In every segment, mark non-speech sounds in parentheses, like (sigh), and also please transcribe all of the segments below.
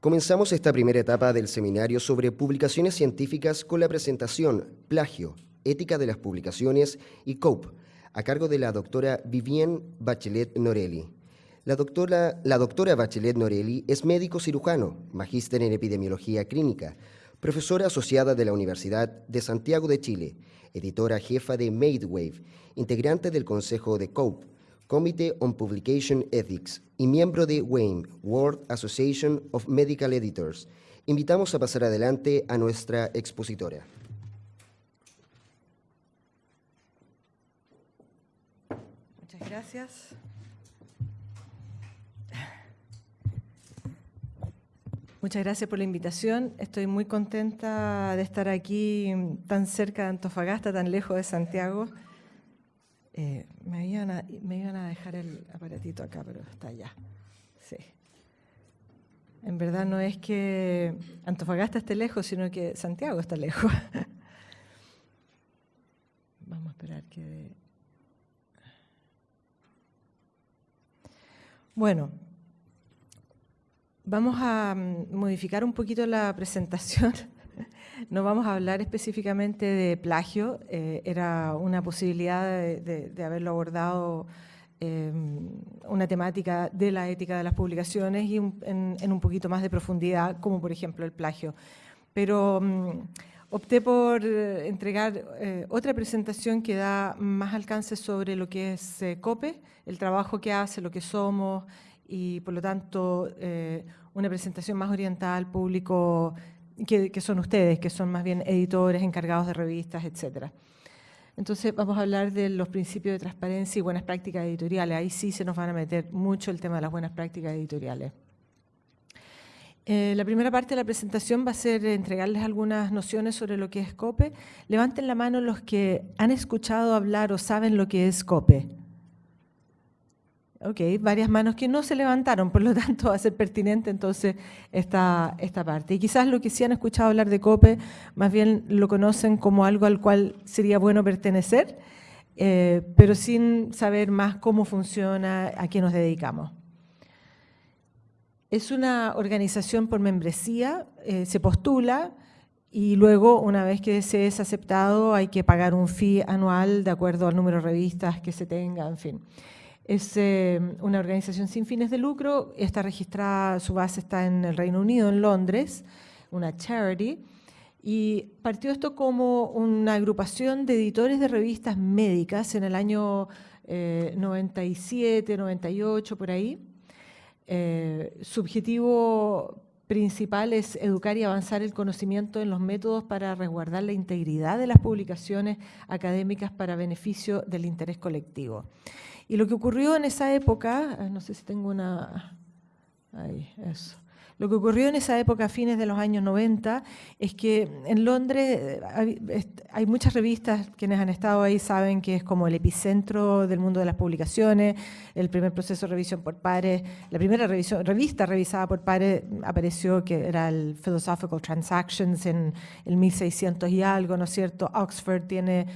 Comenzamos esta primera etapa del seminario sobre publicaciones científicas con la presentación Plagio, Ética de las Publicaciones y COPE, a cargo de la doctora Vivienne Bachelet Norelli. La doctora, Bachelet Norelli es médico cirujano, magíster en epidemiología clínica, profesora asociada de la Universidad de Santiago de Chile, editora jefa de MadeWave, integrante del Consejo de COPE, Committee on Publication Ethics y miembro de WAME, World Association of Medical Editors. Invitamos a pasar adelante a nuestra expositora. Muchas gracias. Muchas gracias por la invitación. Estoy muy contenta de estar aquí tan cerca de Antofagasta, tan lejos de Santiago. Eh, me, iban a, me, iban a, dejar el aparatito acá, pero está allá. Sí. En verdad no es que Antofagasta esté lejos, sino que Santiago está lejos. (laughs) Vamos a esperar que... Bueno, Vamos a mm, modificar un poquito la presentación. (laughs) No vamos a hablar específicamente de plagio, eh, era una posibilidad de, haberlo abordado em, una temática de la ética de las publicaciones y en, un poquito más de profundidad, como por ejemplo el plagio. Pero mm, opté por eh, entregar eh, otra presentación que da más alcance sobre lo que es COPE, el trabajo que hace, lo que somos, y por lo tanto una presentación más orientada al público que, son ustedes, que son más bien editores, encargados de revistas, etc. Entonces vamos a hablar de los principios de transparencia y buenas prácticas editoriales. Ahí sí se nos van a meter mucho el tema de las buenas prácticas editoriales. Eh, la primera parte de la presentación va a ser entregarles algunas nociones sobre lo que es COPE. Levanten la mano los que han escuchado hablar o saben lo que es COPE. Ok, varias manos que no se levantaron, por lo tanto (laughs) va a ser pertinente entonces esta, esta parte. Y quizás lo que sí han escuchado hablar de COPE, más bien lo conocen como algo al cual sería bueno pertenecer, eh, pero sin saber más cómo funciona, a qué nos dedicamos. Es una organización por membresía, eh, se postula y luego una vez que se es aceptado hay que pagar un fee anual de acuerdo al número de revistas que se tenga, en fin. Es eh, una organización sin fines de lucro, está registrada, su base está en el Reino Unido, en Londres, una charity, y partió esto como una agrupación de editores de revistas médicas en el año 97, eh, 98, por ahí. Eh, su objetivo principal es educar y avanzar el conocimiento en los métodos para resguardar la integridad de las publicaciones académicas para beneficio del interés colectivo. Y lo que ocurrió en esa época, ah, no sé si tengo una... Ahí, eso. Lo que ocurrió en esa época, a fines de los años 90, es que en Londres eh, hay muchas revistas, quienes han estado ahí saben que es como el epicentro del mundo de las publicaciones, el primer proceso de revisión por pares, la primera revista revisada por pares apareció que era el Philosophical Transactions en el 1600 y algo, ¿no es cierto? Oxford tiene...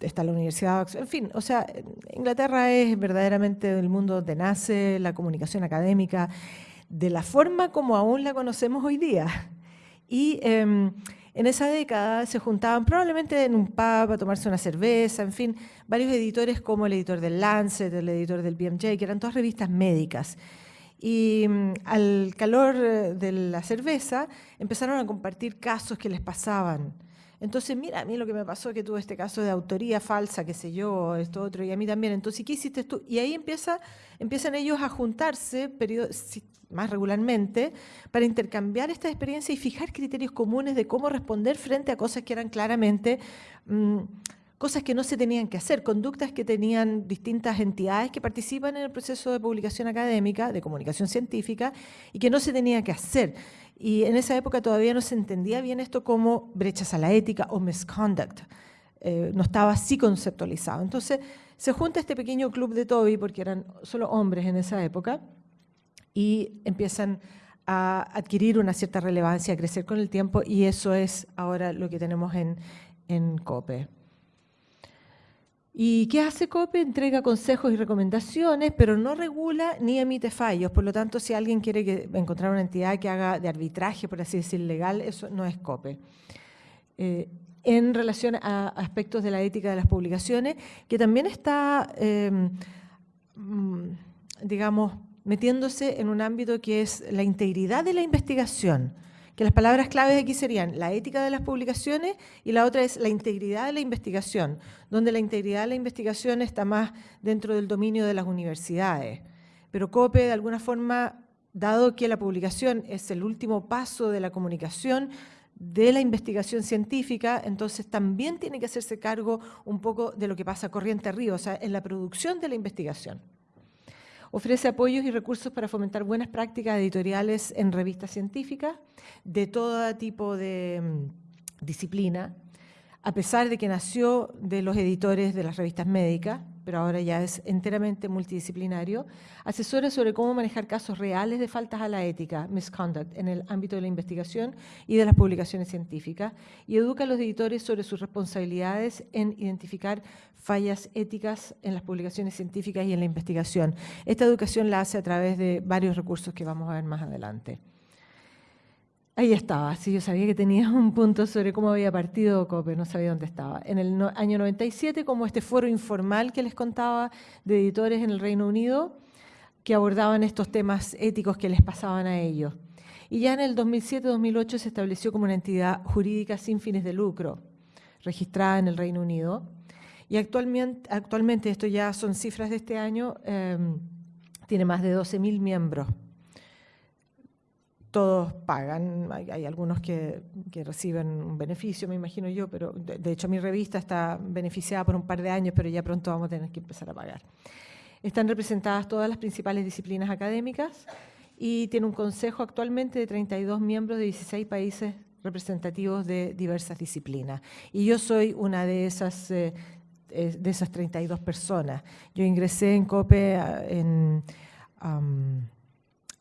Eh, está la Universidad en fin, o sea, Inglaterra es verdaderamente el mundo donde nace la comunicación académica, de la forma como aún la conocemos hoy día. Y em, en esa década se juntaban probablemente en un pub a tomarse una cerveza, en fin, varios editores como el editor del Lancet, el editor del BMJ, que eran todas revistas médicas. Y em, al calor eh, de la cerveza empezaron a compartir casos que les pasaban entonces, mira, a mí lo que me pasó que tuve este caso de autoría falsa, qué sé yo, esto otro, y a mí también. Entonces, ¿qué hiciste tú? Y ahí empieza, empiezan ellos a juntarse más regularmente para intercambiar esta experiencia y fijar criterios comunes de cómo responder frente a cosas que eran claramente... Mm, cosas que no se tenían que hacer, conductas que tenían distintas entidades que participan en el proceso de publicación académica, de comunicación científica, y que no se tenía que hacer. Y en esa época todavía no se entendía bien esto como brechas a la ética o misconduct. Eh, no estaba así conceptualizado. Entonces se junta este pequeño club de Toby, porque eran solo hombres en esa época, y empiezan a adquirir una cierta relevancia, a crecer con el tiempo, y eso es ahora lo que tenemos en, en COPE. ¿Y qué hace COPE? Entrega consejos y recomendaciones, pero no regula ni emite fallos. Por lo tanto, si alguien quiere encontrar una entidad que haga de arbitraje, por así decir, legal, eso no es COPE. Eh, en relación a aspectos de la ética de las publicaciones, que también está, em, mm, digamos, metiéndose en un ámbito que es la integridad de la investigación que las palabras claves aquí serían la ética de las publicaciones y la otra es la integridad de la investigación, donde la integridad de la investigación está más dentro del dominio de las universidades. Pero COPE, de alguna forma, dado que la publicación es el último paso de la comunicación, de la investigación científica, entonces también tiene que hacerse cargo un poco de lo que pasa corriente arriba, o sea, en la producción de la investigación. Ofrece apoyos y recursos para fomentar buenas prácticas editoriales en revistas científicas de todo tipo de mm, disciplina, a pesar de que nació de los editores de las revistas médicas, pero ahora ya es enteramente multidisciplinario, asesora sobre cómo manejar casos reales de faltas a la ética, misconduct, en el ámbito de la investigación y de las publicaciones científicas, y educa a los editores sobre sus responsabilidades en identificar fallas éticas en las publicaciones científicas y en la investigación. Esta educación la hace a través de varios recursos que vamos a ver más adelante. Ahí estaba, sí, yo sabía que tenía un punto sobre cómo había partido COPE, no sabía dónde estaba. En el año 97, como este foro informal que les contaba de editores en el Reino Unido, que abordaban estos temas éticos que les pasaban a ellos. Y ya en el 2007-2008 se estableció como una entidad jurídica sin fines de lucro, registrada en el Reino Unido. Y actualmente, esto ya son cifras de este año, em, tiene más de 12.000 miembros todos pagan, hay, algunos que, reciben un beneficio, me imagino yo, pero de, hecho mi revista está beneficiada por un par de años, pero ya pronto vamos a tener que empezar a pagar. Están representadas todas las principales disciplinas académicas y tiene un consejo actualmente de 32 miembros de 16 países representativos de diversas disciplinas. Y yo soy una de esas, eh, de esas 32 personas. Yo ingresé en COPE en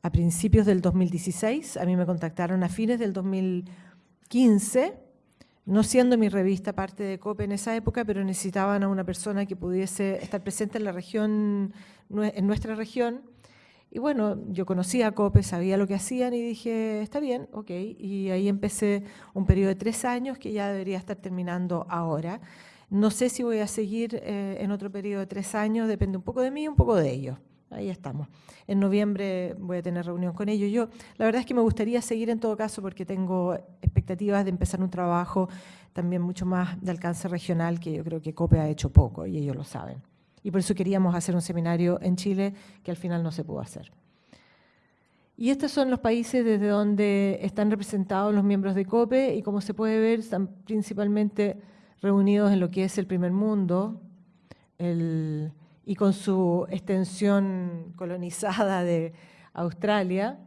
a principios del 2016, a mí me contactaron a fines del 2015, no siendo mi revista parte de COPE en esa época, pero necesitaban a una persona que pudiese estar presente en la región, en nuestra región. Y bueno, yo conocía a COPE, sabía lo que hacían y dije, está bien, ok. Y ahí empecé un periodo de tres años que ya debería estar terminando ahora. No sé si voy a seguir eh, en otro periodo de tres años, depende un poco de mí y un poco de ellos ahí estamos. En noviembre voy a tener reunión con ellos. Yo, la verdad es que me gustaría seguir en todo caso porque tengo expectativas de empezar un trabajo también mucho más de alcance regional que yo creo que COPE ha hecho poco y ellos lo saben. Y por eso queríamos hacer un seminario en Chile que al final no se pudo hacer. Y estos son los países desde donde están representados los miembros de COPE y como se puede ver están principalmente reunidos en lo que es el primer mundo, el, y con su extensión colonizada de Australia,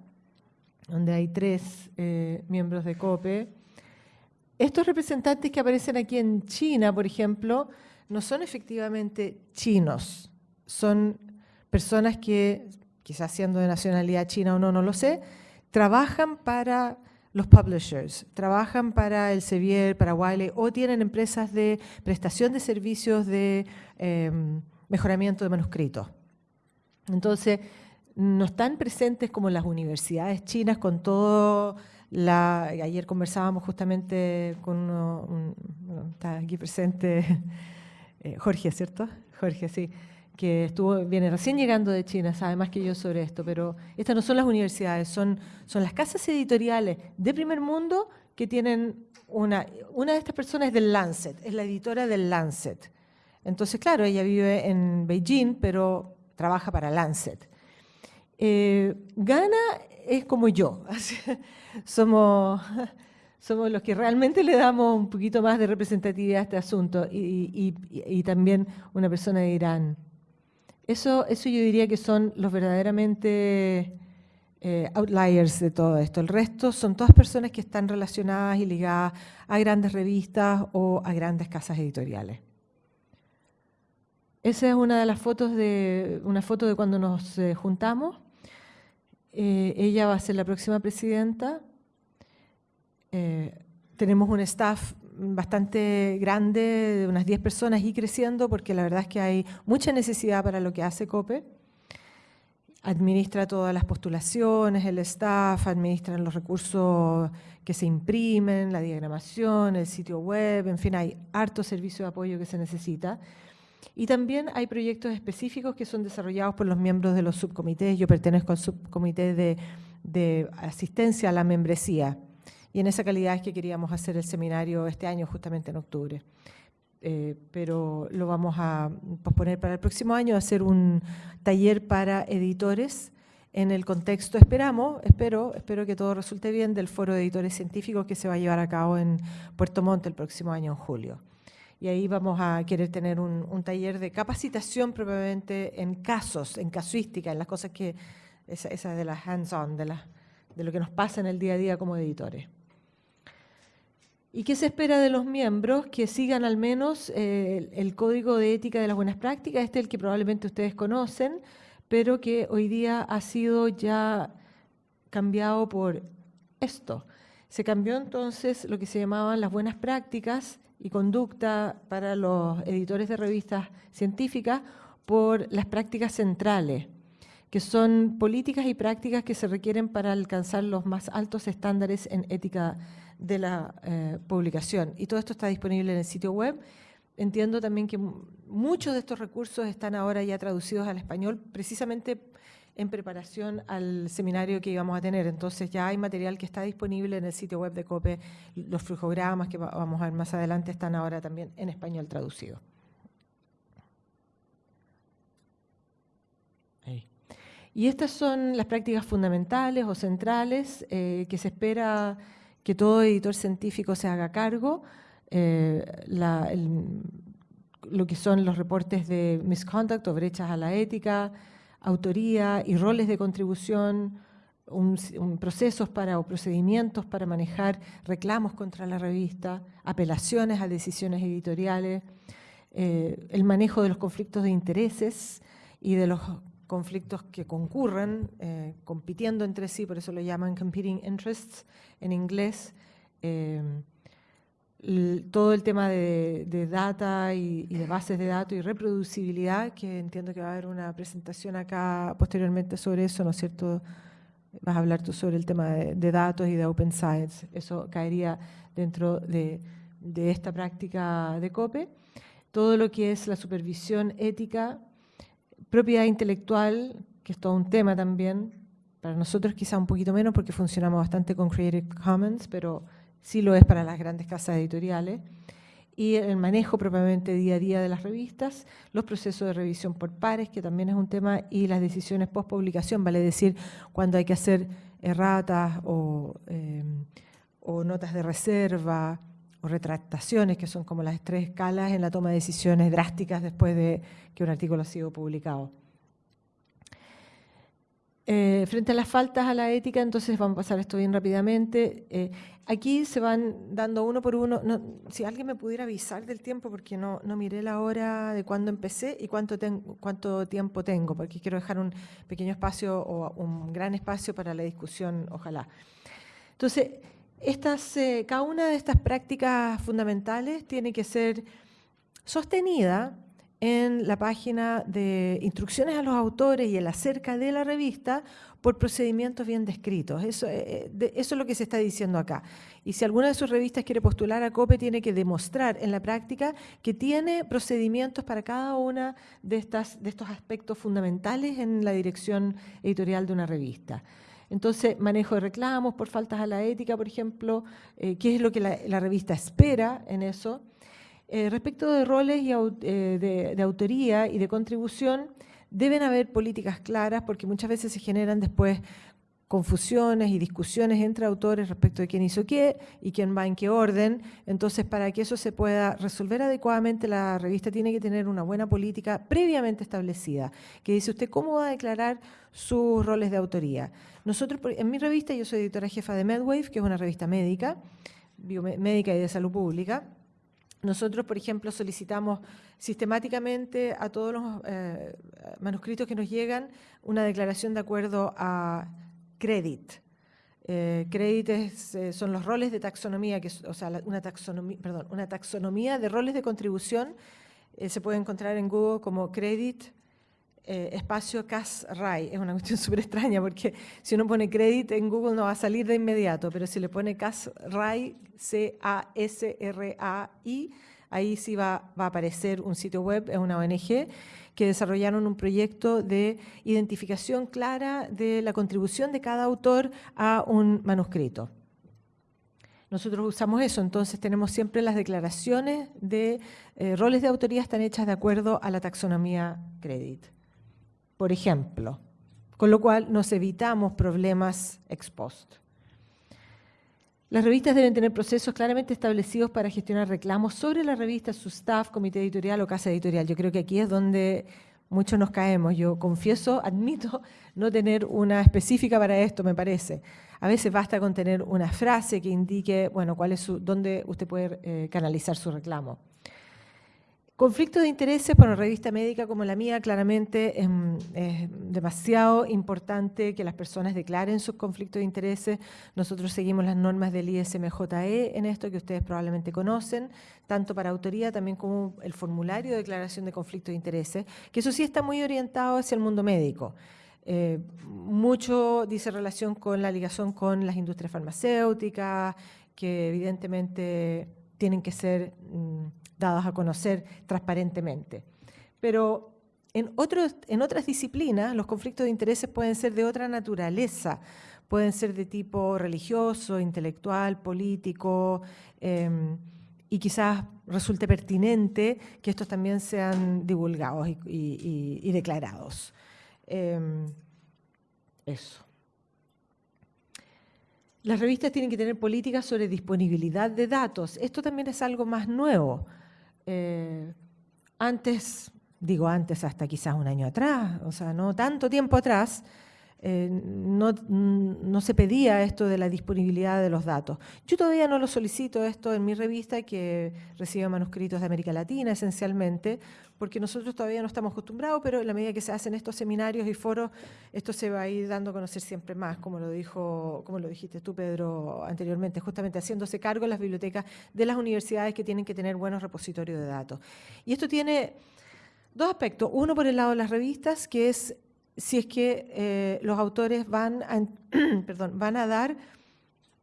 donde hay tres eh, miembros de COPE. Estos representantes que aparecen aquí en China, por ejemplo, no son efectivamente chinos, son personas que, quizás siendo de nacionalidad china o no, no lo sé, trabajan para los publishers, trabajan para el Sevier, para Wiley, o tienen empresas de prestación de servicios de... Em, mejoramiento de manuscritos. Entonces, no están presentes como las universidades chinas con todo la... Ayer conversábamos justamente con uno, está aquí presente (laughs) eh, Jorge, ¿cierto? Jorge, sí, que estuvo, viene recién llegando de China, sabe más que yo sobre esto, pero estas no son las universidades, son, son las casas editoriales de primer mundo que tienen una... Una de estas personas es del Lancet, es la editora del Lancet. Entonces, claro, ella vive en Beijing, pero trabaja para Lancet. Eh, Ghana es como yo, (laughs) somos, (laughs) somos los que realmente le damos un poquito más de representatividad a este asunto y, también una persona de Irán. Eso, eso yo diría que son los verdaderamente eh, outliers de todo esto. El resto son todas personas que están relacionadas y ligadas a grandes revistas o a grandes casas editoriales. Esa es una de las fotos de, una foto de cuando nos eh, juntamos. Eh, ella va a ser la próxima presidenta. Eh, tenemos un staff bastante grande, de unas 10 personas y creciendo, porque la verdad es que hay mucha necesidad para lo que hace COPE. Administra todas las postulaciones, el staff, administra los recursos que se imprimen, la diagramación, el sitio web, en fin, hay harto servicio de apoyo que se necesita. Y también hay proyectos específicos que son desarrollados por los miembros de los subcomités. Yo pertenezco al subcomité de, asistencia a la membresía. Y en esa calidad es que queríamos hacer el seminario este año, justamente en octubre. Eh, pero lo vamos a posponer para el próximo año, hacer un taller para editores en el contexto, esperamos, espero, espero que todo resulte bien, del Foro de Editores Científicos que se va a llevar a cabo en Puerto Montt el próximo año, en julio. Y ahí vamos a querer tener un, taller de capacitación probablemente en casos, en casuística, en las cosas que, esa, esa de las hands-on, de, de lo que nos pasa en el día a día como editores. ¿Y qué se espera de los miembros? Que sigan al menos eh, el Código de Ética de las Buenas Prácticas, este es el que probablemente ustedes conocen, pero que hoy día ha sido ya cambiado por esto. Se cambió entonces lo que se llamaban las buenas prácticas y conducta para los editores de revistas científicas por las prácticas centrales, que son políticas y prácticas que se requieren para alcanzar los más altos estándares en ética de la eh, publicación. Y todo esto está disponible en el sitio web. Entiendo también que muchos de estos recursos están ahora ya traducidos al español, precisamente en preparación al seminario que íbamos a tener. Entonces ya hay material que está disponible en el sitio web de COPE. Los flujogramas que vamos a ver más adelante están ahora también en español traducidos. Y estas son las prácticas fundamentales o centrales eh, que se espera que todo editor científico se haga cargo, eh, lo que son los reportes de misconduct o brechas a la ética, autoría y roles de contribución, procesos para o procedimientos para manejar reclamos contra la revista, apelaciones a decisiones editoriales, eh, el manejo de los conflictos de intereses y de los conflictos que concurren, eh, compitiendo entre sí, por eso lo llaman competing interests en inglés. Eh, todo el tema de, data y, de bases de datos y reproducibilidad, que entiendo que va a haber una presentación acá posteriormente sobre eso, ¿no es cierto? Vas a hablar tú sobre el tema de, datos y de Open Science. Eso caería dentro de, de esta práctica de COPE. Todo lo que es la supervisión ética Propiedad intelectual, que es todo un tema también, para nosotros quizá un poquito menos porque funcionamos bastante con Creative Commons, pero sí lo es para las grandes casas editoriales. Y el manejo propiamente día a día de las revistas, los procesos de revisión por pares, que también es un tema, y las decisiones post publicación, vale decir, cuando hay que hacer erratas o, eh, o notas de reserva, o retractaciones, que son como las tres escalas en la toma de decisiones drásticas después de que un artículo ha sido publicado. Eh, frente a las faltas a la ética, entonces vamos a pasar esto bien rápidamente. Eh, aquí se van dando uno por uno. si alguien me pudiera avisar del tiempo, porque no, no miré la hora de cuándo empecé y cuánto, cuánto tiempo tengo, porque quiero dejar un pequeño espacio o un gran espacio para la discusión, ojalá. Entonces, estas, eh, cada una de estas prácticas fundamentales tiene que ser sostenida en la página de instrucciones a los autores y en la cerca de la revista por procedimientos bien descritos. Eso, eh, eh, eso, es lo que se está diciendo acá. Y si alguna de sus revistas quiere postular a COPE, tiene que demostrar en la práctica que tiene procedimientos para cada una de, de estos aspectos fundamentales en la dirección editorial de una revista. Entonces, manejo de reclamos por faltas a la ética, por ejemplo, eh, qué es lo que la, revista espera en eso. Eh, respecto de roles y, eh, de, autoría y de contribución, deben haber políticas claras porque muchas veces se generan después confusiones y discusiones entre autores respecto de quién hizo qué y quién va en qué orden. Entonces, para que eso se pueda resolver adecuadamente, la revista tiene que tener una buena política previamente establecida, que dice usted cómo va a declarar sus roles de autoría. Nosotros, en mi revista, yo soy editora jefa de MedWave, que es una revista médica, biomédica y de salud pública. Nosotros, por ejemplo, solicitamos sistemáticamente a todos los eh, manuscritos que nos llegan una declaración de acuerdo a Credit. Eh, créditos eh, son los roles de taxonomía, que, o sea, una taxonomía, perdón, una taxonomía de roles de contribución. Eh, se puede encontrar en Google como Credit espacio CAS-RAI. Es una cuestión (laughs) súper extraña porque si uno pone Credit en Google no va a salir de inmediato, pero si le pone CAS-RAI, C-A-S-R-A-I, ahí sí va, va a aparecer un sitio web, es una ONG que desarrollaron un proyecto de identificación clara de la contribución de cada autor a un manuscrito. Nosotros usamos eso, entonces tenemos siempre las declaraciones de eh, roles de autoría están hechas de acuerdo a la taxonomía credit. Por ejemplo, con lo cual nos evitamos problemas ex post. Las revistas deben tener procesos claramente establecidos para gestionar reclamos sobre la revista, su staff, comité editorial o casa editorial. Yo creo que aquí es donde muchos nos caemos. Yo confieso, admito no tener una específica para esto, me parece. A veces basta con tener una frase que indique, bueno, cuál es dónde usted puede eh, canalizar su reclamo. Conflicto de intereses para una revista médica como la mía, claramente es, demasiado importante que las personas declaren sus conflictos de intereses. Nosotros seguimos las normas del ISMJE en esto que ustedes probablemente conocen, tanto para autoría también como el formulario de declaración de conflicto de intereses, que eso sí está muy orientado hacia el mundo médico. Eh, mucho dice relación con la ligación con las industrias farmacéuticas, que evidentemente tienen que ser... Mm, dados a conocer transparentemente. Pero en, otros, en otras disciplinas los conflictos de intereses pueden ser de otra naturaleza, pueden ser de tipo religioso, intelectual, político, em, y quizás resulte pertinente que estos también sean divulgados y, declarados. Em, eso. Las revistas tienen que tener políticas sobre disponibilidad de datos. Esto también es algo más nuevo. Eh, antes, digo antes hasta quizás un año atrás, o sea, no tanto tiempo atrás, eh, no, se pedía esto de la disponibilidad de los datos. Yo todavía no lo solicito esto en mi revista, que recibe manuscritos de América Latina esencialmente, porque nosotros todavía no estamos acostumbrados, pero en la medida que se hacen estos seminarios y foros, esto se va a ir dando a conocer siempre más, como lo, dijo, como lo dijiste tú, Pedro, anteriormente, justamente haciéndose cargo en las bibliotecas de las universidades que tienen que tener buenos repositorios de datos. Y esto tiene dos aspectos. Uno por el lado de las revistas, que es si es que eh, los autores van a, (clears throat) perdón, van a dar,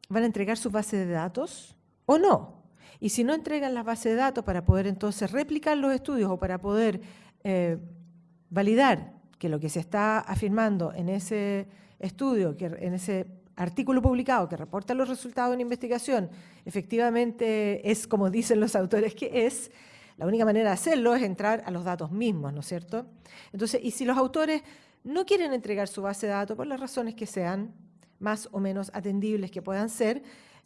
van a entregar sus bases de datos o no. Y si no entregan las bases de datos para poder entonces replicar los estudios o para poder eh, validar que lo que se está afirmando en ese estudio, que en ese artículo publicado que reporta los resultados de una investigación, efectivamente es como dicen los autores que es, la única manera de hacerlo es entrar a los datos mismos, ¿no es cierto? Entonces, y si los autores no quieren entregar su base de datos por las razones que sean, más o menos atendibles que puedan ser,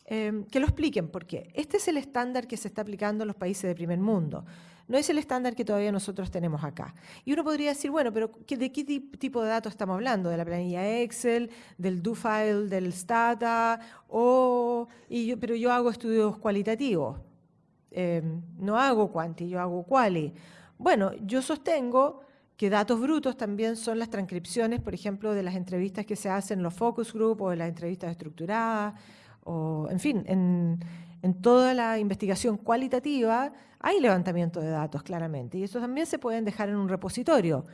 em, que lo expliquen, porque este es el estándar que se está aplicando en los países de primer mundo. No es el estándar que todavía nosotros tenemos acá. Y uno podría decir, bueno, pero ¿de qué tipo de datos estamos hablando? ¿De la planilla Excel, del do-file, del Stata? O, pero yo hago estudios cualitativos. Em, no hago quanti, yo hago quali. Bueno, yo sostengo que datos brutos también son las transcripciones, por ejemplo, de las entrevistas que se hacen en los focus group o de las entrevistas estructuradas, o en fin, en, toda la investigación cualitativa hay levantamiento de datos, claramente, y eso también se pueden dejar en un repositorio.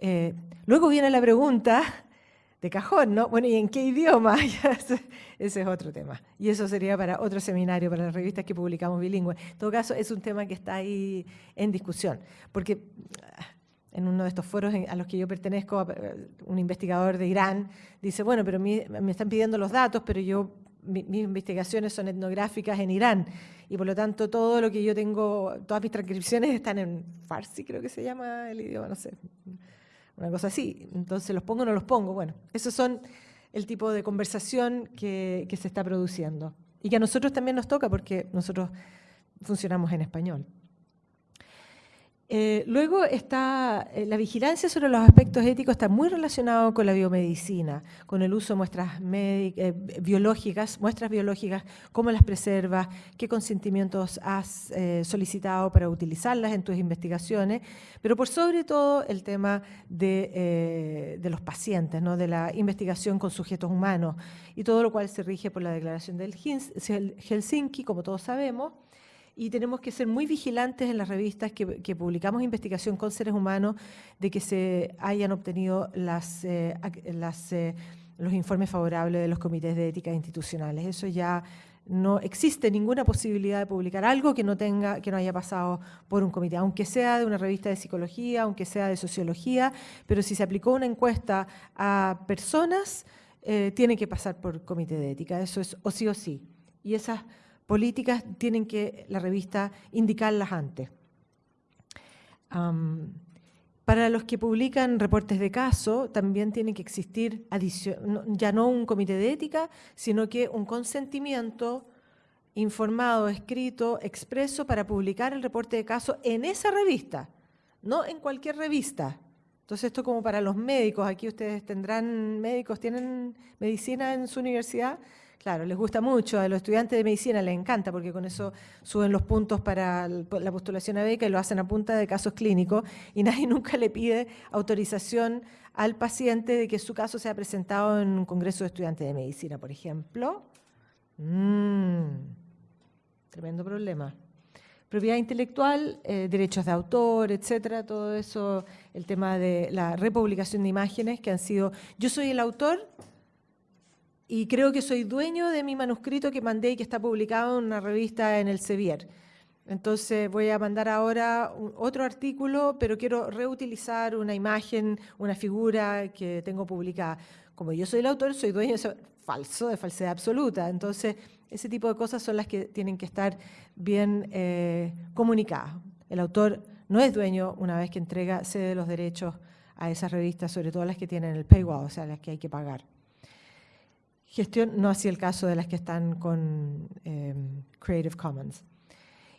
Eh, luego viene la pregunta de cajón, ¿no? Bueno, ¿y en qué idioma? (laughs) Ese es otro tema. Y eso sería para otro seminario, para las revistas que publicamos bilingües. En todo caso, es un tema que está ahí en discusión, porque en uno de estos foros a los que yo pertenezco, un investigador de Irán dice, bueno, pero me están pidiendo los datos, pero yo mis investigaciones son etnográficas en Irán y por lo tanto todo lo que yo tengo, todas mis transcripciones están en farsi, creo que se llama el idioma, no sé, una cosa así. Entonces, ¿los pongo o no los pongo? Bueno, esos son el tipo de conversación que, que se está produciendo y que a nosotros también nos toca porque nosotros funcionamos en español. Eh, luego está eh, la vigilancia sobre los aspectos éticos está muy relacionado con la biomedicina, con el uso de muestras eh, biológicas, muestras biológicas, cómo las preservas, qué consentimientos has solicitado para utilizarlas en tus investigaciones, pero por sobre todo el tema de, los pacientes, ¿no? de la investigación con sujetos humanos, y todo lo cual se rige por la Declaración del Helsinki, como todos sabemos, y tenemos que ser muy vigilantes en las revistas que, publicamos investigación con seres humanos de que se hayan obtenido eh, eh, los informes favorables de los comités de ética institucionales. Eso ya no existe ninguna posibilidad de publicar algo que no tenga, que no haya pasado por un comité, aunque sea de una revista de psicología, aunque sea de sociología, pero si se aplicó una encuesta a personas, eh, tiene que pasar por comité de ética. Eso es o sí o sí. Y esas políticas tienen que la revista indicarlas antes. para los que publican reportes de caso, también tiene que existir ya no un comité de ética, sino que un consentimiento informado, escrito, expreso para publicar el reporte de caso en esa revista, no en cualquier revista. Entonces esto como para los médicos, aquí ustedes tendrán médicos, tienen medicina en su universidad, Claro, les gusta mucho, a los estudiantes de medicina les encanta porque con eso suben los puntos para la postulación a beca y lo hacen a punta de casos clínicos y (laughs) nadie nunca le pide autorización al paciente de que su caso sea presentado en un congreso de estudiantes de medicina, por ejemplo. Mm, tremendo problema. Propiedad intelectual, eh, derechos de autor, etcétera, todo eso, el tema de la republicación de imágenes que han sido, yo soy el autor, y creo que soy dueño de mi manuscrito que mandé y que está publicado en una revista en el Sevier. Entonces voy a mandar ahora otro artículo, pero quiero reutilizar una imagen, una figura que tengo publicada. Como yo soy el autor, soy dueño de eso, falso, de falsedad absoluta. Entonces, ese tipo de cosas son las que tienen que estar bien eh, comunicadas. El autor no es dueño una vez que entrega, cede los derechos a esas revistas, sobre todo las que tienen el paywall, o sea, las que hay que pagar. Gestión, no así el caso de las que están con em, Creative Commons.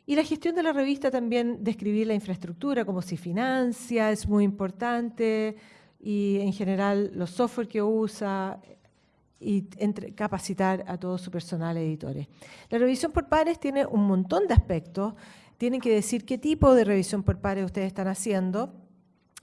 Y la gestión de la revista también describir la infraestructura, como si financia, es muy importante, y en general los software que usa, y capacitar a todo su personal editores. La revisión por pares tiene un montón de aspectos. Tienen que decir qué tipo de revisión por pares ustedes están haciendo,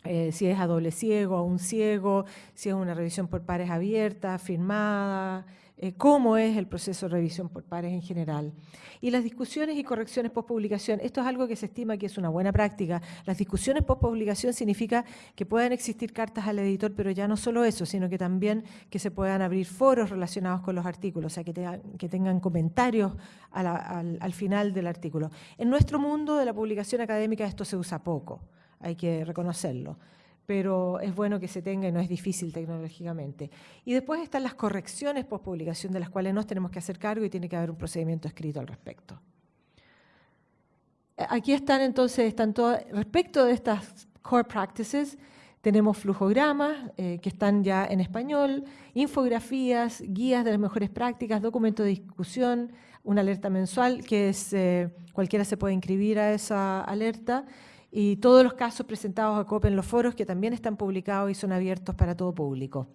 eh, si es a doble ciego, a un ciego, si es una revisión por pares abierta, firmada, eh, cómo es el proceso de revisión por pares en general. Y las discusiones y correcciones post-publicación, esto es algo que se estima que es una buena práctica. Las discusiones post-publicación significa que puedan existir cartas al editor, pero ya no solo eso, sino que también que se puedan abrir foros relacionados con los artículos, o sea, que, que tengan comentarios al, al final del artículo. En nuestro mundo de la publicación académica esto se usa poco hay que reconocerlo. Pero es bueno que se tenga y no es difícil tecnológicamente. Y después están las correcciones post-publicación de las cuales nos tenemos que hacer cargo y tiene que haber un procedimiento escrito al respecto. Aquí están entonces, están todo, respecto de estas core practices, tenemos flujogramas eh, que están ya en español, infografías, guías de las mejores prácticas, documentos de discusión, una alerta mensual que eh, cualquiera se puede inscribir a esa alerta, y todos los casos presentados a COPE en los foros que también están publicados y son abiertos para todo público.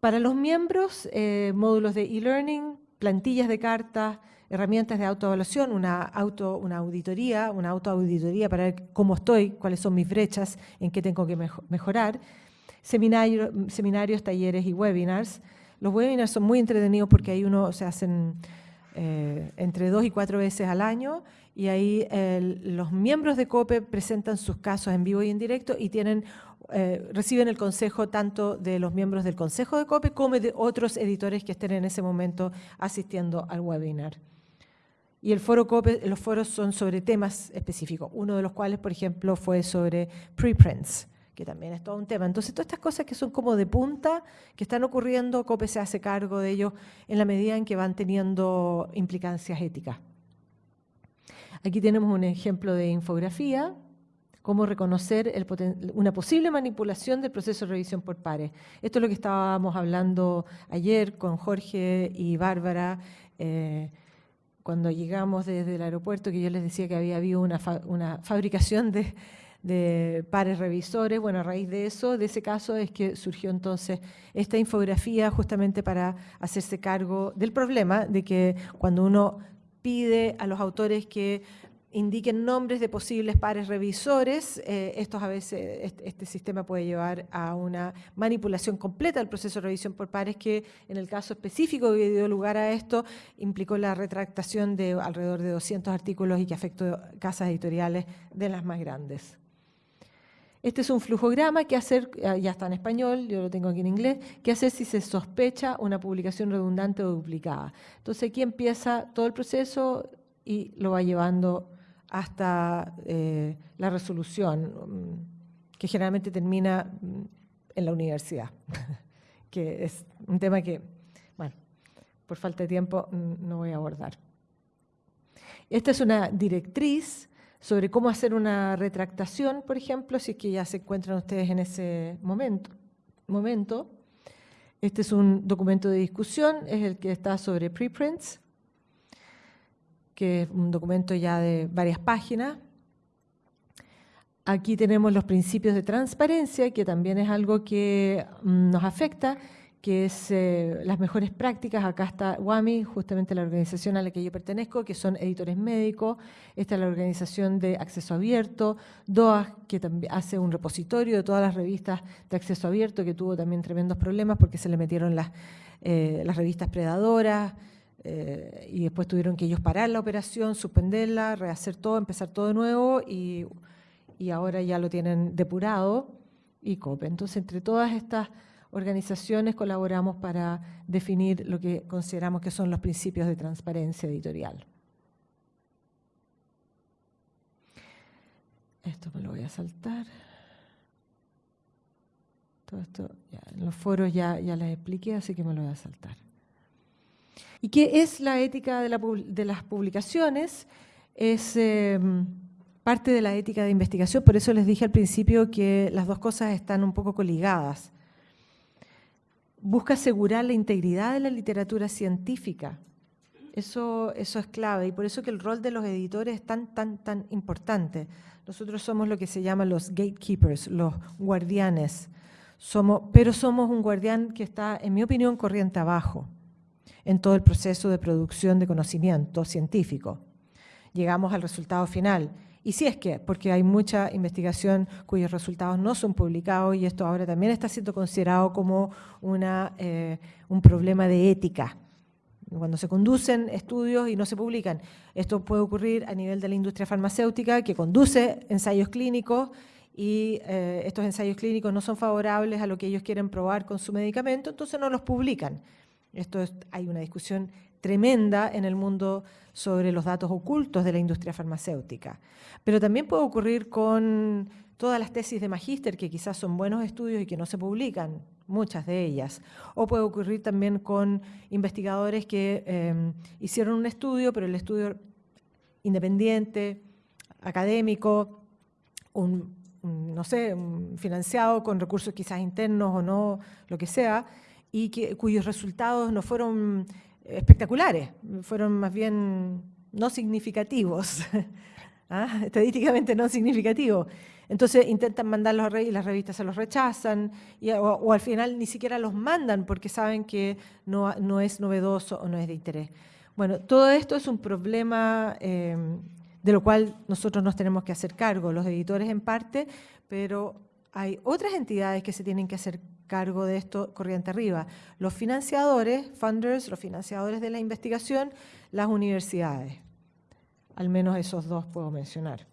Para los miembros, eh, módulos de e-learning, plantillas de cartas, herramientas de autoevaluación, una, auto, una auditoría, una autoauditoría para ver cómo estoy, cuáles son mis brechas, en qué tengo que mejorar, seminarios, talleres y webinars. Los webinars son muy entretenidos porque ahí uno se hacen eh, entre dos y cuatro veces al año y ahí los miembros de COPE presentan sus casos en vivo y en directo y tienen, eh, reciben el consejo tanto de los miembros del consejo de COPE como de otros editores que estén en ese momento asistiendo al webinar. Y el foro COPE, los foros son sobre temas específicos, uno de los cuales, por ejemplo, fue sobre preprints, que también es todo un tema. Entonces, todas estas cosas que son como de punta, que están ocurriendo, COPE se hace cargo de ellos en la medida en que van teniendo implicancias éticas. Aquí tenemos un ejemplo de infografía, cómo reconocer una posible manipulación del proceso de revisión por pares. Esto es lo que estábamos hablando ayer con Jorge y Bárbara, eh, cuando llegamos desde el aeropuerto, que yo les decía que había habido una, una fabricación de, de pares revisores. Bueno, a raíz de eso, de ese caso, es que surgió entonces esta infografía justamente para hacerse cargo del problema de que cuando uno pide a los autores que indiquen nombres de posibles pares revisores. Eh, estos a veces, este, sistema puede llevar a una manipulación completa del proceso de revisión por pares que en el caso específico que dio lugar a esto implicó la retractación de alrededor de 200 artículos y que afectó casas editoriales de las más grandes. Este es un flujograma que hacer, ah, ya está en español, yo lo tengo aquí en inglés, que hacer si se sospecha una publicación redundante o duplicada. Entonces aquí empieza todo el proceso y lo va llevando hasta eh, la resolución, mm, que generalmente termina mm, en la universidad, (laughs) que es un tema que, bueno, por falta de tiempo mm, no voy a abordar. Esta es una directriz sobre cómo hacer una retractación, por ejemplo, si es que ya se encuentran ustedes en ese momento. momento. Este es un documento de discusión, es el que está sobre preprints que es un documento ya de varias páginas. Aquí tenemos los principios de transparencia, que también es algo que mm, nos afecta, que es eh, las mejores prácticas. Acá está WAMI, justamente la organización a la que yo pertenezco, que son editores médicos. Esta es la organización de acceso abierto. DOA, que también hace un repositorio de todas las revistas de acceso abierto, que tuvo también tremendos problemas porque se le metieron las, eh, las revistas predadoras. Eh, y después tuvieron que ellos parar la operación, suspenderla, rehacer todo, empezar todo de nuevo y, y ahora ya lo tienen depurado y COPE. Entonces, entre todas estas organizaciones colaboramos para definir lo que consideramos que son los principios de transparencia editorial. Esto me lo voy a saltar. Todo esto, en los foros ya, ya les expliqué, así que me lo voy a saltar. ¿Y qué es la ética de, las publicaciones? Es em, parte de la ética de investigación, por eso les dije al principio que las dos cosas están un poco coligadas. Busca asegurar la integridad de la literatura científica. Eso, eso es clave y por eso que el rol de los editores es tan, tan, tan importante. Nosotros somos lo que se llama los gatekeepers, los guardianes. Somos, pero somos un guardián que está, en mi opinión, corriente abajo en todo el proceso de producción de conocimiento científico. Llegamos al resultado final. Y si es que, porque hay mucha investigación cuyos resultados no son publicados y esto ahora también está siendo considerado como una, eh, un problema de ética. Cuando se conducen estudios y no se publican. Esto puede ocurrir a nivel de la industria farmacéutica que conduce ensayos clínicos y eh, estos ensayos clínicos no son favorables a lo que ellos quieren probar con su medicamento, entonces no los publican. Esto hay una discusión tremenda en el mundo sobre los datos ocultos de la industria farmacéutica. Pero también puede ocurrir con todas las tesis de magíster, que quizás son buenos estudios y que no se publican, muchas de ellas. O puede ocurrir también con investigadores que em, hicieron un estudio, pero el estudio independiente, académico, no sé, financiado con recursos quizás internos o no, lo que sea, y cuyos resultados no fueron espectaculares, fueron más bien no significativos, (laughs) ¿ah? estadísticamente no significativos. Entonces intentan mandarlos a y las revistas se los rechazan, o, al final ni siquiera los mandan porque saben que no, no, es novedoso o no es de interés. Bueno, todo esto es un problema eh, de lo cual nosotros nos tenemos que hacer cargo, los editores en parte, pero hay otras entidades que se tienen que hacer cargo de esto corriente arriba. Los financiadores, funders, los financiadores de la investigación, las universidades. Al menos esos dos puedo mencionar.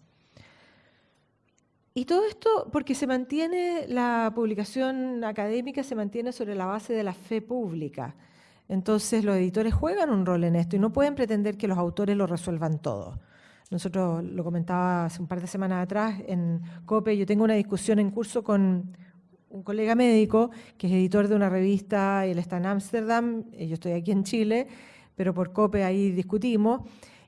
Y todo esto porque se mantiene, la publicación académica se mantiene sobre la base de la fe pública. Entonces los editores juegan un rol en esto y no pueden pretender que los autores lo resuelvan todo. Nosotros lo comentaba hace un par de semanas atrás en COPE, yo tengo una discusión en curso con un colega médico que es editor de una revista, él está en Ámsterdam, yo estoy aquí en Chile, pero por COPE ahí discutimos,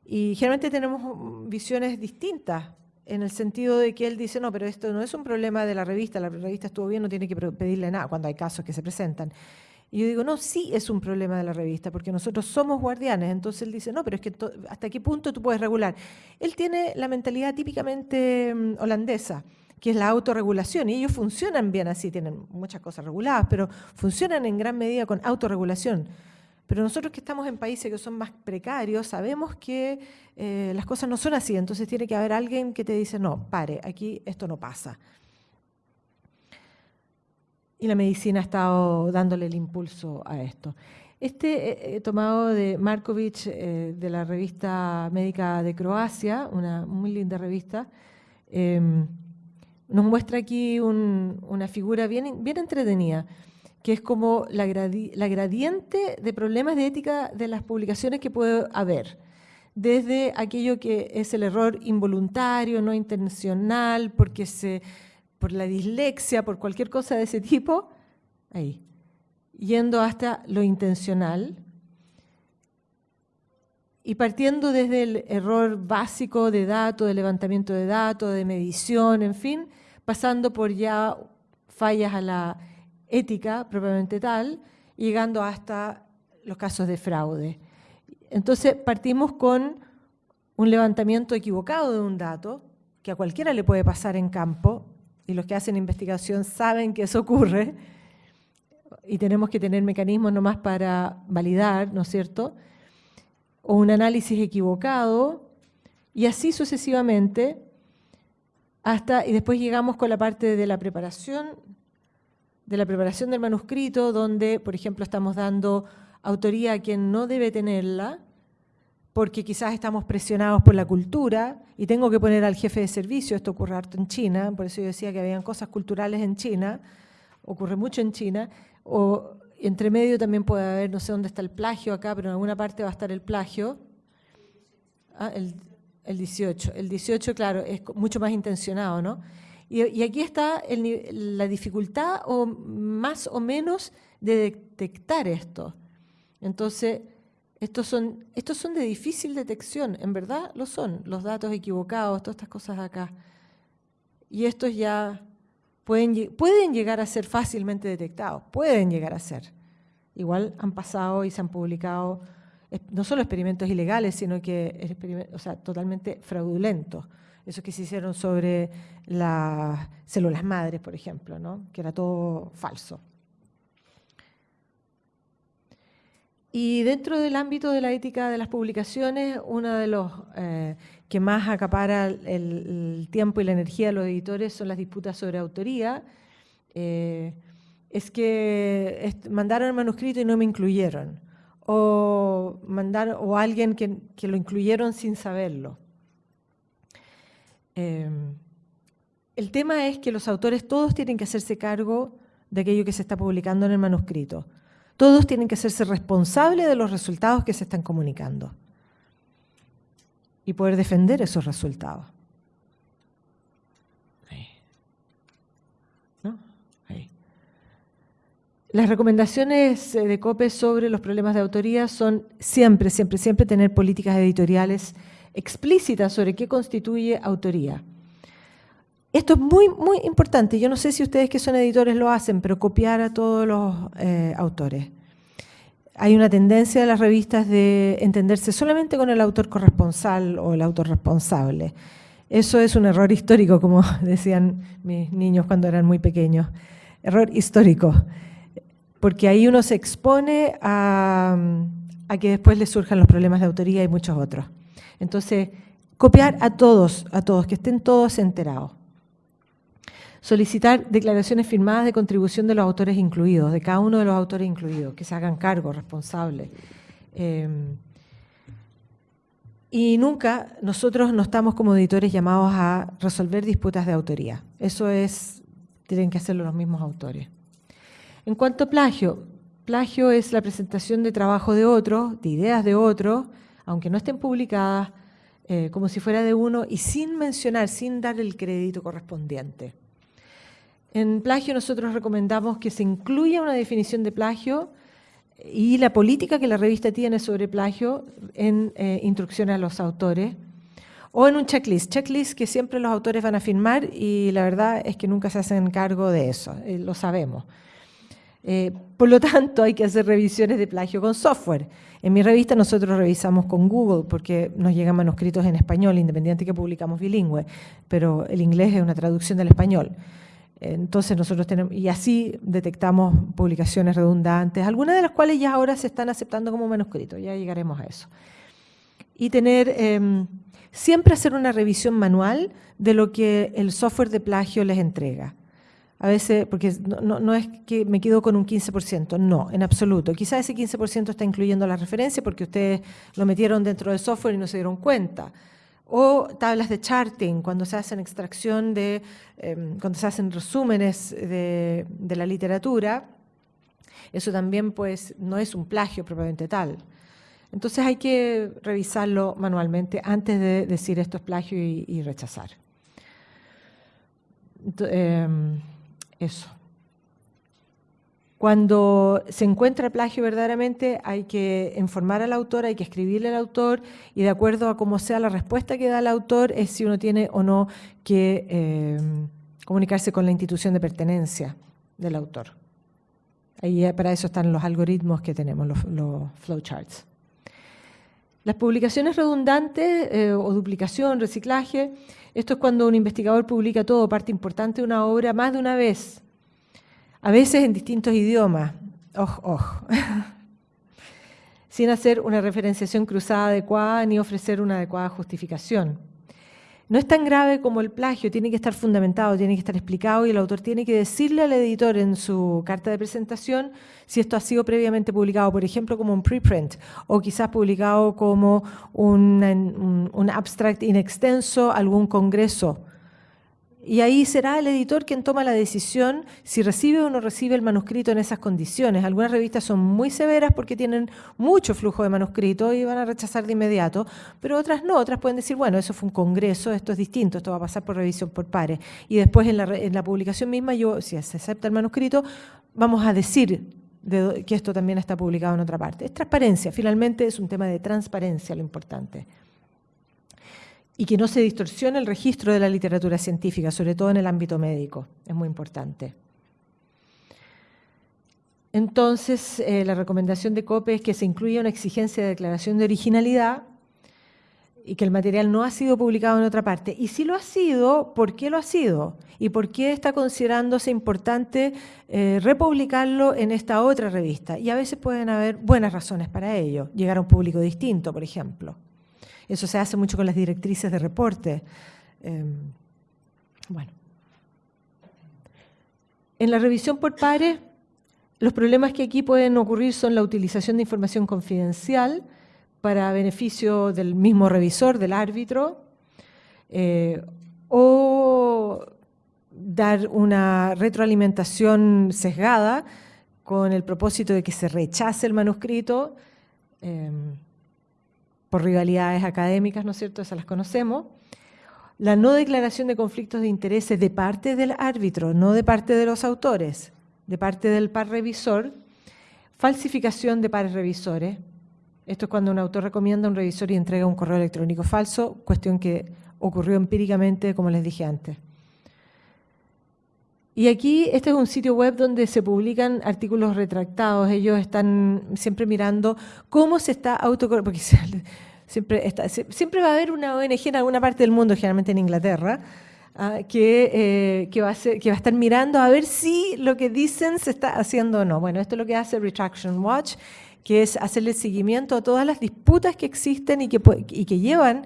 y generalmente tenemos visiones distintas, en el sentido de que él dice, no, pero esto no es un problema de la revista, la revista estuvo bien, no tiene que pedirle nada, cuando hay casos que se presentan. Y yo digo, no, sí es un problema de la revista, porque nosotros somos guardianes. Entonces él dice, no, pero es que hasta qué punto tú puedes regular. Él tiene la mentalidad típicamente mm, holandesa, que es la autorregulación, y ellos funcionan bien así, tienen muchas cosas reguladas, pero funcionan en gran medida con autorregulación. Pero nosotros que estamos en países que son más precarios, sabemos que eh, las cosas no son así, entonces tiene que haber alguien que te dice, no, pare, aquí esto no pasa. Y la medicina ha estado dándole el impulso a esto. Este eh, tomado de Markovic, eh, de la revista médica de Croacia, una muy linda revista, em, nos muestra aquí una figura bien, entretenida que es como la, gradiente de problemas de ética de las publicaciones que puede haber, desde aquello que es el error involuntario, no intencional, porque se, por la dislexia, por cualquier cosa de ese tipo, ahí, yendo hasta lo intencional, y partiendo desde el error básico de datos, de levantamiento de datos, de medición, en fin, pasando por ya fallas a la ética propiamente tal, llegando hasta los casos de fraude. Entonces partimos con un levantamiento equivocado de un dato, que a cualquiera le puede pasar en campo, y los que hacen investigación saben que eso ocurre, y tenemos que tener mecanismos nomás para validar, ¿no es cierto? O un análisis equivocado, y así sucesivamente, hasta, y después llegamos con la parte de la preparación de la preparación del manuscrito, donde, por ejemplo, estamos dando autoría a quien no debe tenerla, porque quizás estamos presionados por la cultura, y tengo que poner al jefe de servicio, esto ocurre harto en China, por eso yo decía que habían cosas culturales en China, ocurre mucho en China, o entre medio también puede haber, no sé dónde está el plagio acá, pero en alguna parte va a estar el plagio. Ah, el, el 18. El 18, claro, es mucho más intencionado, ¿no? Y, aquí está la dificultad o más o menos de detectar esto. Entonces, estos son, estos son de difícil detección, en verdad lo son, los datos equivocados, todas estas cosas acá. Y estos ya pueden, llegar a ser fácilmente detectados, pueden llegar a ser. Igual han pasado y se han publicado no solo experimentos ilegales, sino que o totalmente fraudulentos esos que se hicieron sobre las células madres, por ejemplo, ¿no? que era todo falso. Y dentro del ámbito de la ética de las publicaciones, uno de los eh, que más acapara el, tiempo y la energía de los editores son las disputas sobre autoría. Eh, es que mandaron el manuscrito y no me incluyeron. O, mandaron, o alguien que, que lo incluyeron sin saberlo. Em, el tema es que los autores todos tienen que hacerse cargo de aquello que se está publicando en el manuscrito. Todos tienen que hacerse responsables de los resultados que se están comunicando y poder defender esos resultados. Las recomendaciones eh, de COPE sobre los problemas de autoría son siempre, siempre, siempre tener políticas editoriales explícita sobre qué constituye autoría. Esto es muy, muy importante. Yo no sé si ustedes que son editores lo hacen, pero copiar a todos los eh, autores. Hay una tendencia de las revistas de entenderse solamente con el autor corresponsal o el autor responsable. Eso es un error histórico, como (laughs) decían mis niños cuando eran muy pequeños. Error histórico. Porque ahí uno se expone a, que después le surjan los problemas de autoría y muchos otros. Entonces, copiar a todos, a todos, que estén todos enterados. Solicitar declaraciones firmadas de contribución de los autores incluidos, de cada uno de los autores incluidos, que se hagan cargo, responsables. Em, y nunca nosotros no estamos como editores llamados a resolver disputas de autoría. Eso es, tienen que hacerlo los mismos autores. En cuanto a plagio, plagio es la presentación de trabajo de otro, de ideas de otro, aunque no estén publicadas, eh, como si fuera de uno y sin mencionar, sin dar el crédito correspondiente. En plagio nosotros recomendamos que se incluya una definición de plagio y la política que la revista tiene sobre plagio en eh, instrucciones a los autores o en un checklist, checklist que siempre los autores van a firmar y la verdad es que nunca se hacen cargo de eso, eh, lo sabemos. Eh, por lo tanto, hay que hacer revisiones de plagio con software. En mi revista nosotros revisamos con Google porque nos llegan manuscritos en español, independiente que publicamos bilingüe, pero el inglés es una traducción del español. Entonces nosotros tenemos, y así detectamos publicaciones redundantes, algunas de las cuales ya ahora se están aceptando como manuscritos, ya llegaremos a eso. Y tener, em, siempre hacer una revisión manual de lo que el software de plagio les entrega. A veces, porque no, no, es que me quedo con un 15%, no, en absoluto. Quizás ese 15% está incluyendo la referencia porque ustedes lo metieron dentro del software y no se dieron cuenta. O tablas de charting, cuando se hacen extracción de, em, cuando se hacen resúmenes de, de la literatura, eso también pues no es un plagio propiamente tal. Entonces hay que revisarlo manualmente antes de decir esto es plagio y, rechazar. Em, eso. Cuando se encuentra plagio verdaderamente hay que informar al autor, hay que escribirle al autor y de acuerdo a cómo sea la respuesta que da el autor es si uno tiene o no que em, comunicarse con la institución de pertenencia del autor. Ahí eh, para eso están los algoritmos que tenemos, los, los flowcharts. Las publicaciones redundantes eh, o duplicación, reciclaje, esto es cuando un investigador publica todo, parte importante de una obra, más de una vez, a veces en distintos idiomas, oj, oj, (laughs) sin hacer una referenciación cruzada adecuada ni ofrecer una adecuada justificación. No es tan grave como el plagio, tiene que estar fundamentado, tiene que estar explicado y el autor tiene que decirle al editor en su carta de presentación si esto ha sido previamente publicado, por ejemplo, como un preprint o quizás publicado como un, un abstract in extenso, algún congreso y ahí será el editor quien toma la decisión si recibe o no recibe el manuscrito en esas condiciones. Algunas revistas son muy severas porque tienen mucho flujo de manuscrito y van a rechazar de inmediato, pero otras no, otras pueden decir, bueno, eso fue un congreso, esto es distinto, esto va a pasar por revisión por pares. Y después en la, publicación misma, yo, si se acepta el manuscrito, vamos a decir que esto también está publicado en otra parte. Es transparencia, finalmente es un tema de transparencia lo importante y que no se distorsione el registro de la literatura científica, sobre todo en el ámbito médico. Es muy importante. Entonces, eh, la recomendación de COPE es que se incluya una exigencia de declaración de originalidad y que el material no ha sido publicado en otra parte. Y si lo ha sido, ¿por qué lo ha sido? ¿Y por qué está considerándose importante eh, republicarlo en esta otra revista? Y a veces pueden haber buenas razones para ello, llegar a un público distinto, por ejemplo. Eso se hace mucho con las directrices de reporte. Em, bueno. En la revisión por pares, los problemas que aquí pueden ocurrir son la utilización de información confidencial para beneficio del mismo revisor, del árbitro, eh, o dar una retroalimentación sesgada con el propósito de que se rechace el manuscrito. Em, por rivalidades académicas, ¿no es cierto? Esas las conocemos. La no declaración de conflictos de intereses de parte del árbitro, no de parte de los autores, de parte del par revisor. Falsificación de pares revisores. Esto es cuando un autor recomienda a un revisor y entrega un correo electrónico falso, cuestión que ocurrió empíricamente, como les dije antes. Y aquí, este es un sitio web donde se publican artículos retractados. Ellos están siempre mirando cómo se está autocorrigiendo, (laughs) siempre, está, siempre va a haber una ONG en alguna parte del mundo, generalmente en Inglaterra, ah, que, eh, que, va a que va a estar mirando a ver si lo que dicen se está haciendo o no. Bueno, esto es lo que hace Retraction Watch, que es hacerle seguimiento a todas las disputas que existen y que, y que llevan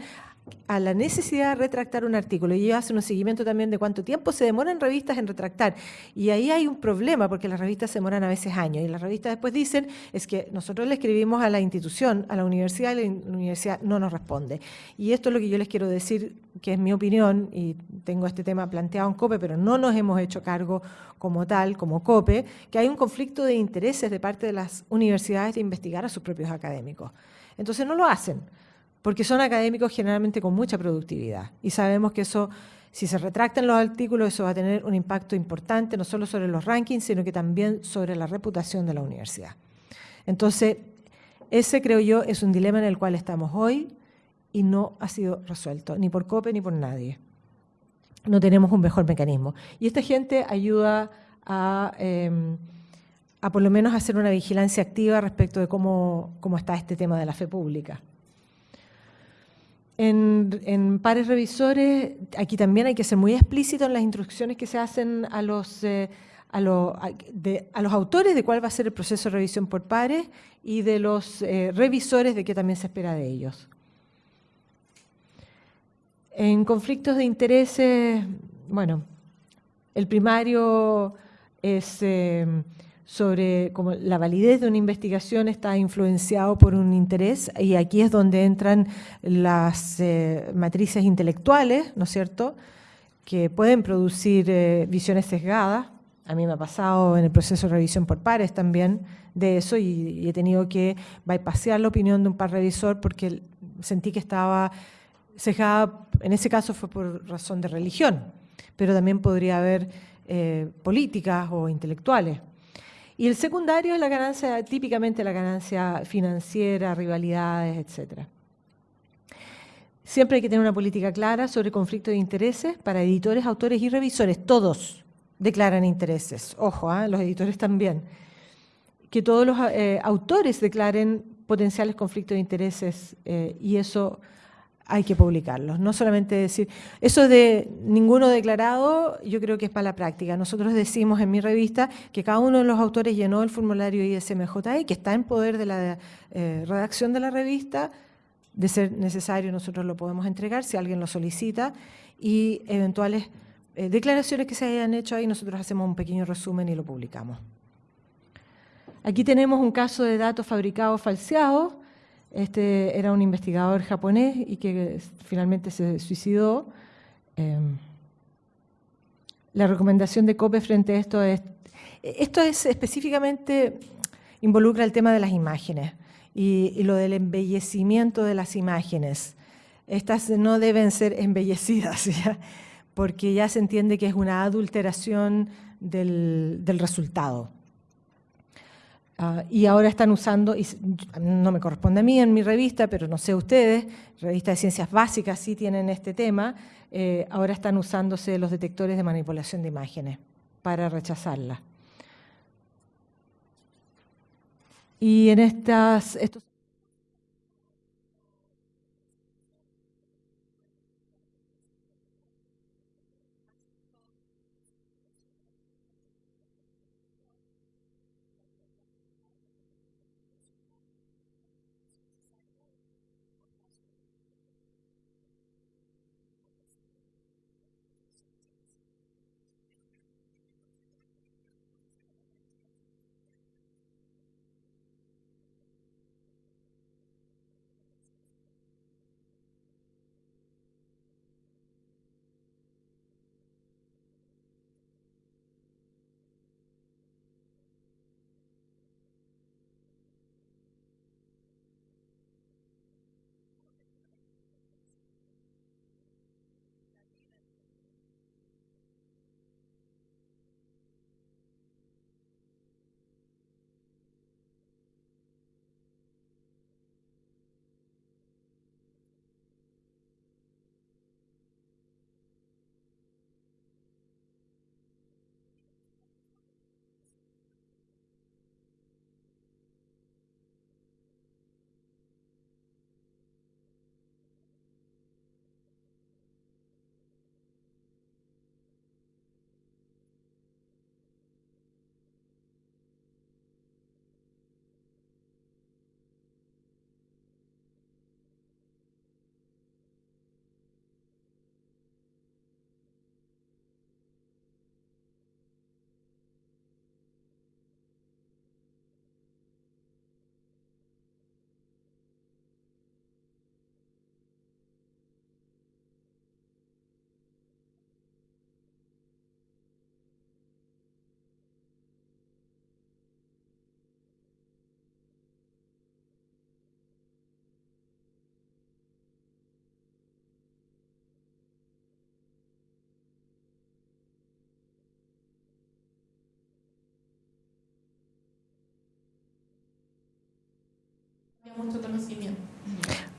a la necesidad de retractar un artículo y ellos hacen un seguimiento también de cuánto tiempo se demoran revistas en retractar. Y ahí hay un problema porque las revistas se demoran a veces años y las revistas después dicen es que nosotros le escribimos a la institución, a la universidad y la universidad no nos responde. Y esto es lo que yo les quiero decir, que es mi opinión y tengo este tema planteado en COPE, pero no nos hemos hecho cargo como tal, como COPE, que hay un conflicto de intereses de parte de las universidades de investigar a sus propios académicos. Entonces no lo hacen porque son académicos generalmente con mucha productividad y sabemos que eso, si se retractan los artículos, eso va a tener un impacto importante no solo sobre los rankings, sino que también sobre la reputación de la universidad. Entonces, ese creo yo es un dilema en el cual estamos hoy y no ha sido resuelto, ni por COPE ni por nadie. No tenemos un mejor mecanismo. Y esta gente ayuda a... Em, por lo menos hacer una vigilancia activa respecto de cómo, cómo está este tema de la fe pública. En, pares revisores, aquí también hay que ser muy explícito en las instrucciones que se hacen a los, eh, a, los autores de cuál va a ser el proceso de revisión por pares y de los eh, revisores de qué también se espera de ellos. En conflictos de intereses, bueno, el primario es eh, sobre cómo la validez de una investigación está influenciado por un interés y aquí es donde entran las eh, matrices intelectuales, ¿no es cierto?, que pueden producir eh, visiones sesgadas. A mí me ha pasado en el proceso de revisión por pares también de eso y, he tenido que bypassear la opinión de un par revisor porque sentí que estaba sesgada, en ese caso fue por razón de religión, pero también podría haber eh, políticas o intelectuales. Y el secundario es la ganancia, típicamente la ganancia financiera, rivalidades, etc. Siempre hay que tener una política clara sobre conflicto de intereses para editores, autores y revisores. Todos declaran intereses. Ojo, ¿ah? los editores también. Que todos los eh, autores declaren potenciales conflictos de intereses eh, y eso hay que publicarlos. No solamente decir, eso de ninguno declarado, yo creo que es para la práctica. Nosotros decimos en mi revista que cada uno de los autores llenó el formulario ISMJI, que está en poder de la eh, redacción de la revista, de ser necesario nosotros lo podemos entregar si alguien lo solicita, y eventuales eh, declaraciones que se hayan hecho ahí, nosotros hacemos un pequeño resumen y lo publicamos. Aquí tenemos un caso de datos fabricados falseados, este era un investigador japonés y que finalmente se suicidó. Em, la recomendación de COPE frente a esto es, esto es específicamente, involucra el tema de las imágenes y, lo del embellecimiento de las imágenes. Estas no deben ser embellecidas, (laughs) porque ya se entiende que es una adulteración del resultado. Ah, y ahora están usando, y no me corresponde a mí en mi revista, pero no sé ustedes, revista de ciencias básicas sí tienen este tema, eh, ahora están usándose los detectores de manipulación de imágenes para rechazarla. Y en estas, estos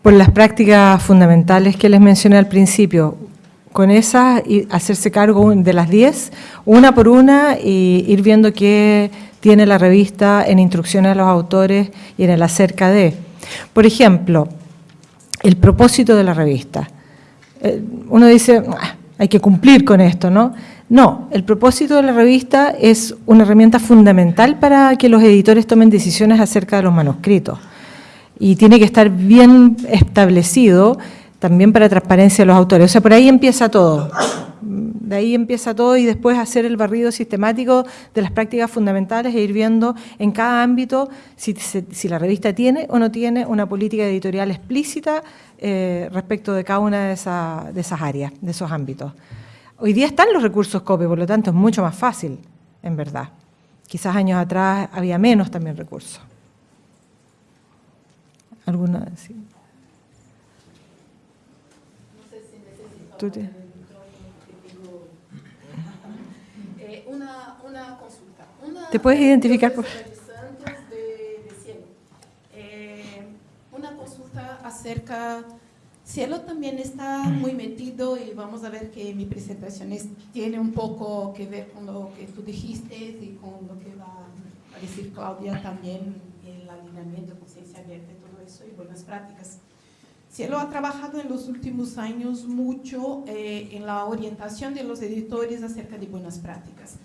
Por las prácticas fundamentales que les mencioné al principio, con esas y hacerse cargo de las 10, una por una y ir viendo qué tiene la revista en instrucciones a los autores y en el acerca de. Por ejemplo, el propósito de la revista. Eh, uno dice, ah, hay que cumplir con esto, ¿no? No, el propósito de la revista es una herramienta fundamental para que los editores tomen decisiones acerca de los manuscritos. Y tiene que estar bien establecido también para transparencia de los autores. O sea, por ahí empieza todo. De ahí empieza todo y después hacer el barrido sistemático de las prácticas fundamentales e ir viendo en cada ámbito si, la revista tiene o no tiene una política editorial explícita eh, respecto de cada una de esas áreas, de esos ámbitos. Hoy día están los recursos COPE, por lo tanto es mucho más fácil, en verdad. Quizás años atrás había menos también recursos. ¿Alguna? Sí. No sé si necesito eh, una, una, consulta. ¿Te puedes identificar? Por... Eh, una consulta acerca Cielo también está muy metido y vamos a ver que mi presentación tiene un poco que ver con lo que tú dijiste y con lo que va a decir Claudia también, el alineamiento, conciencia abierta buenas prácticas. Cielo ha trabajado en los últimos años mucho eh, en la orientación de los editores acerca de buenas prácticas.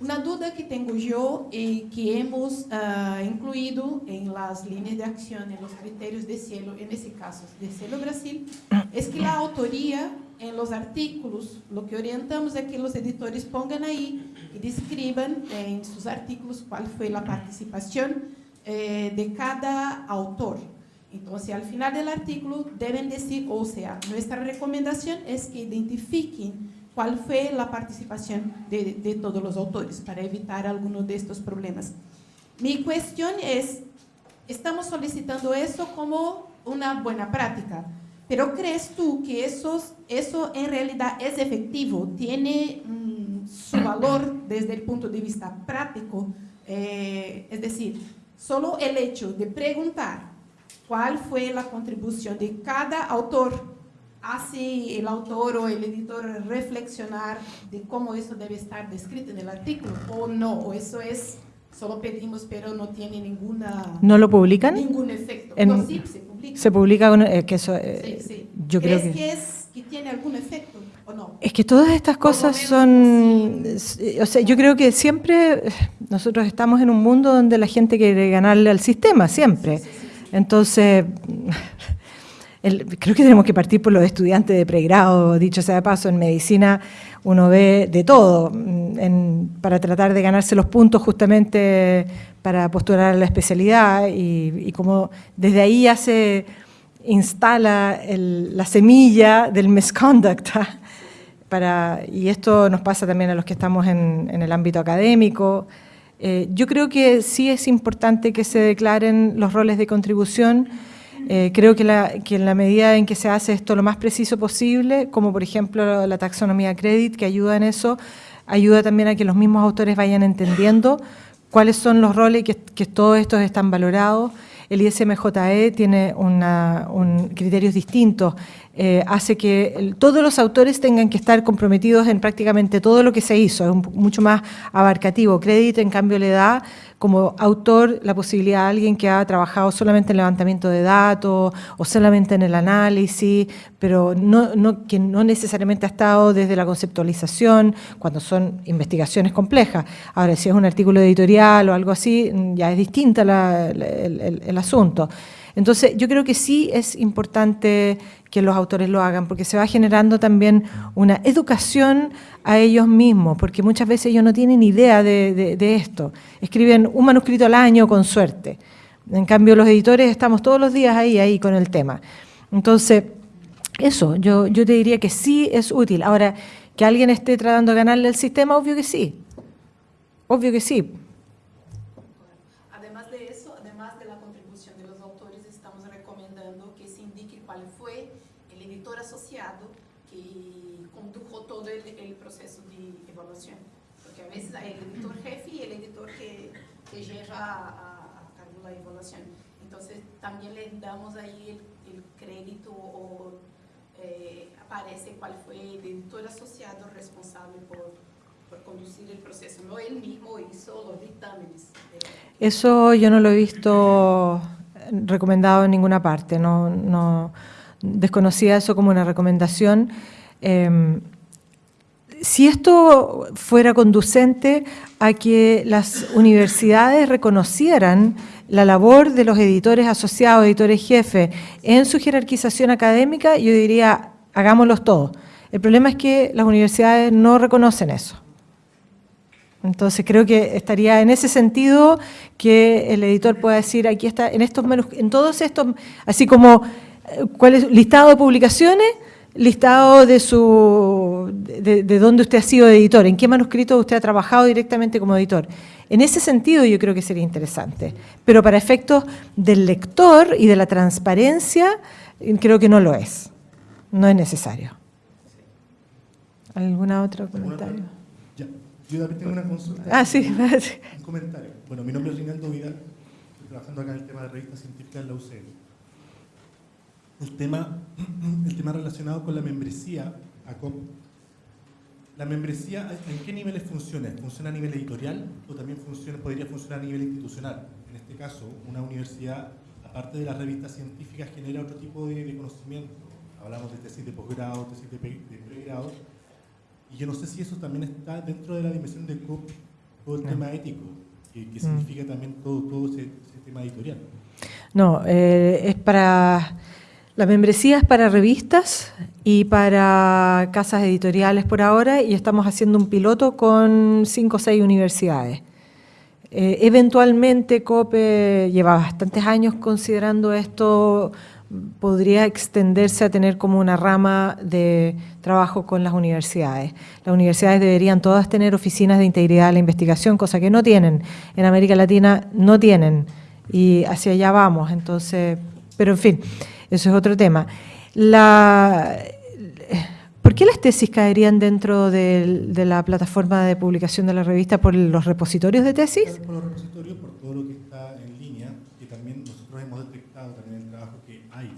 Una duda que tengo yo y que hemos uh, incluido en las líneas de acción, en los criterios de cielo, en ese caso de Cielo Brasil, es que la autoría en los artículos, lo que orientamos es que los editores pongan ahí y describan en sus artículos cuál fue la participación eh, de cada autor. Entonces, al final del artículo deben decir, o sea, nuestra recomendación es que identifiquen cuál fue la participación de, de todos los autores para evitar alguno de estos problemas. Mi cuestión es, estamos solicitando eso como una buena práctica, pero ¿crees tú que eso, eso en realidad es efectivo? ¿Tiene mm, su valor desde el punto de vista práctico? Eh, es decir, solo el hecho de preguntar cuál fue la contribución de cada autor hace el autor o el editor reflexionar de cómo eso debe estar descrito en el artículo o no, o eso es, solo pedimos pero no tiene ninguna... ¿No lo publican? Ningún efecto. no, sí, se publica. Se publica, eh, que eso... Eh, sí, sí. Yo creo que... que, es, que tiene algún efecto o no? Es que todas estas cosas son... O sea, yo creo que siempre nosotros estamos en un mundo donde la gente quiere ganarle al sistema, siempre. Entonces (laughs) creo que tenemos que partir por los estudiantes de pregrado, dicho sea de paso, en medicina uno ve de todo, mm, para tratar de ganarse los puntos justamente para postular a la especialidad y, como desde ahí ya se instala la semilla del misconduct. (laughs) y esto nos pasa también a los que estamos en, el ámbito académico. Eh, yo creo que sí es importante que se declaren los roles de contribución, eh, creo que, en la medida en que se hace esto lo más preciso posible, como por ejemplo la taxonomía credit, que ayuda en eso, ayuda también a que los mismos autores vayan entendiendo cuáles son los roles que, que todos estos están valorados. El ISMJE tiene un criterios distintos, eh, hace que todos los autores tengan que estar comprometidos en prácticamente todo lo que se hizo, es mucho más abarcativo. Crédito, en cambio, le da como autor la posibilidad a alguien que ha trabajado solamente en levantamiento de datos o solamente en el análisis, pero no, que no necesariamente ha estado desde la conceptualización, cuando son investigaciones complejas. Ahora, si es un artículo editorial o algo así, ya es distinta el, asunto. Entonces, yo creo que sí es importante que los autores lo hagan, porque se va generando también una educación a ellos mismos, porque muchas veces ellos no tienen idea de, esto. Escriben un manuscrito al año con suerte. En cambio, los editores estamos todos los días ahí, ahí con el tema. Entonces, eso, yo, yo te diría que sí es útil. Ahora, que alguien esté tratando de ganarle al sistema, obvio que sí. Obvio que sí. También le damos ahí el, crédito o eh, aparece cuál fue el editor asociado responsable por, por conducir el proceso, no él mismo hizo los dictámenes. Eso yo no lo he visto recomendado en ninguna parte, no, no desconocía eso como una recomendación. Em, si esto fuera conducente a que las universidades reconocieran la labor de los editores asociados, editores jefes, en su jerarquización académica, yo diría, hagámoslos todos. El problema es que las universidades no reconocen eso. Entonces creo que estaría en ese sentido que el editor pueda decir, aquí está, en estos en todos estos, así como eh, cuál es listado de publicaciones, listado de su de, de, dónde usted ha sido editor, en qué manuscrito usted ha trabajado directamente como editor. En ese sentido yo creo que sería interesante, pero para efectos del lector y de la transparencia creo que no lo es, no es necesario. ¿Alguna otra comentario? Ya, yo también tengo una consulta. Ah, sí. (laughs) Un comentario. Bueno, mi nombre es Rinaldo Vidal, estoy trabajando acá en el tema de revistas científicas en la UCL. El tema, (clears throat) el tema relacionado con la membresía ACOP. ¿La membresía en qué niveles funciona? ¿Funciona a nivel editorial o también funciona, podría funcionar a nivel institucional? En este caso, una universidad, aparte de las revistas científicas, genera otro tipo de, de conocimiento. Hablamos de tesis de posgrado, tesis de, de pregrado, y yo no sé si eso también está dentro de la dimensión de COP, todo el no. tema ético, que, que mm. significa también todo, todo ese, ese, tema editorial. No, eh, es para... La membresía es para revistas y para casas editoriales por ahora y estamos haciendo un piloto con cinco o seis universidades. Eh, eventualmente COPE lleva bastantes años considerando esto podría extenderse a tener como una rama de trabajo con las universidades. Las universidades deberían todas tener oficinas de integridad de la investigación, cosa que no tienen. En América Latina no tienen y hacia allá vamos. Entonces, pero en fin, eso es otro tema. La, ¿Por qué las tesis caerían dentro de, de, la plataforma de publicación de la revista por los repositorios de tesis? Por los repositorios, por todo lo que está en línea, que también nosotros hemos detectado también el trabajo que hay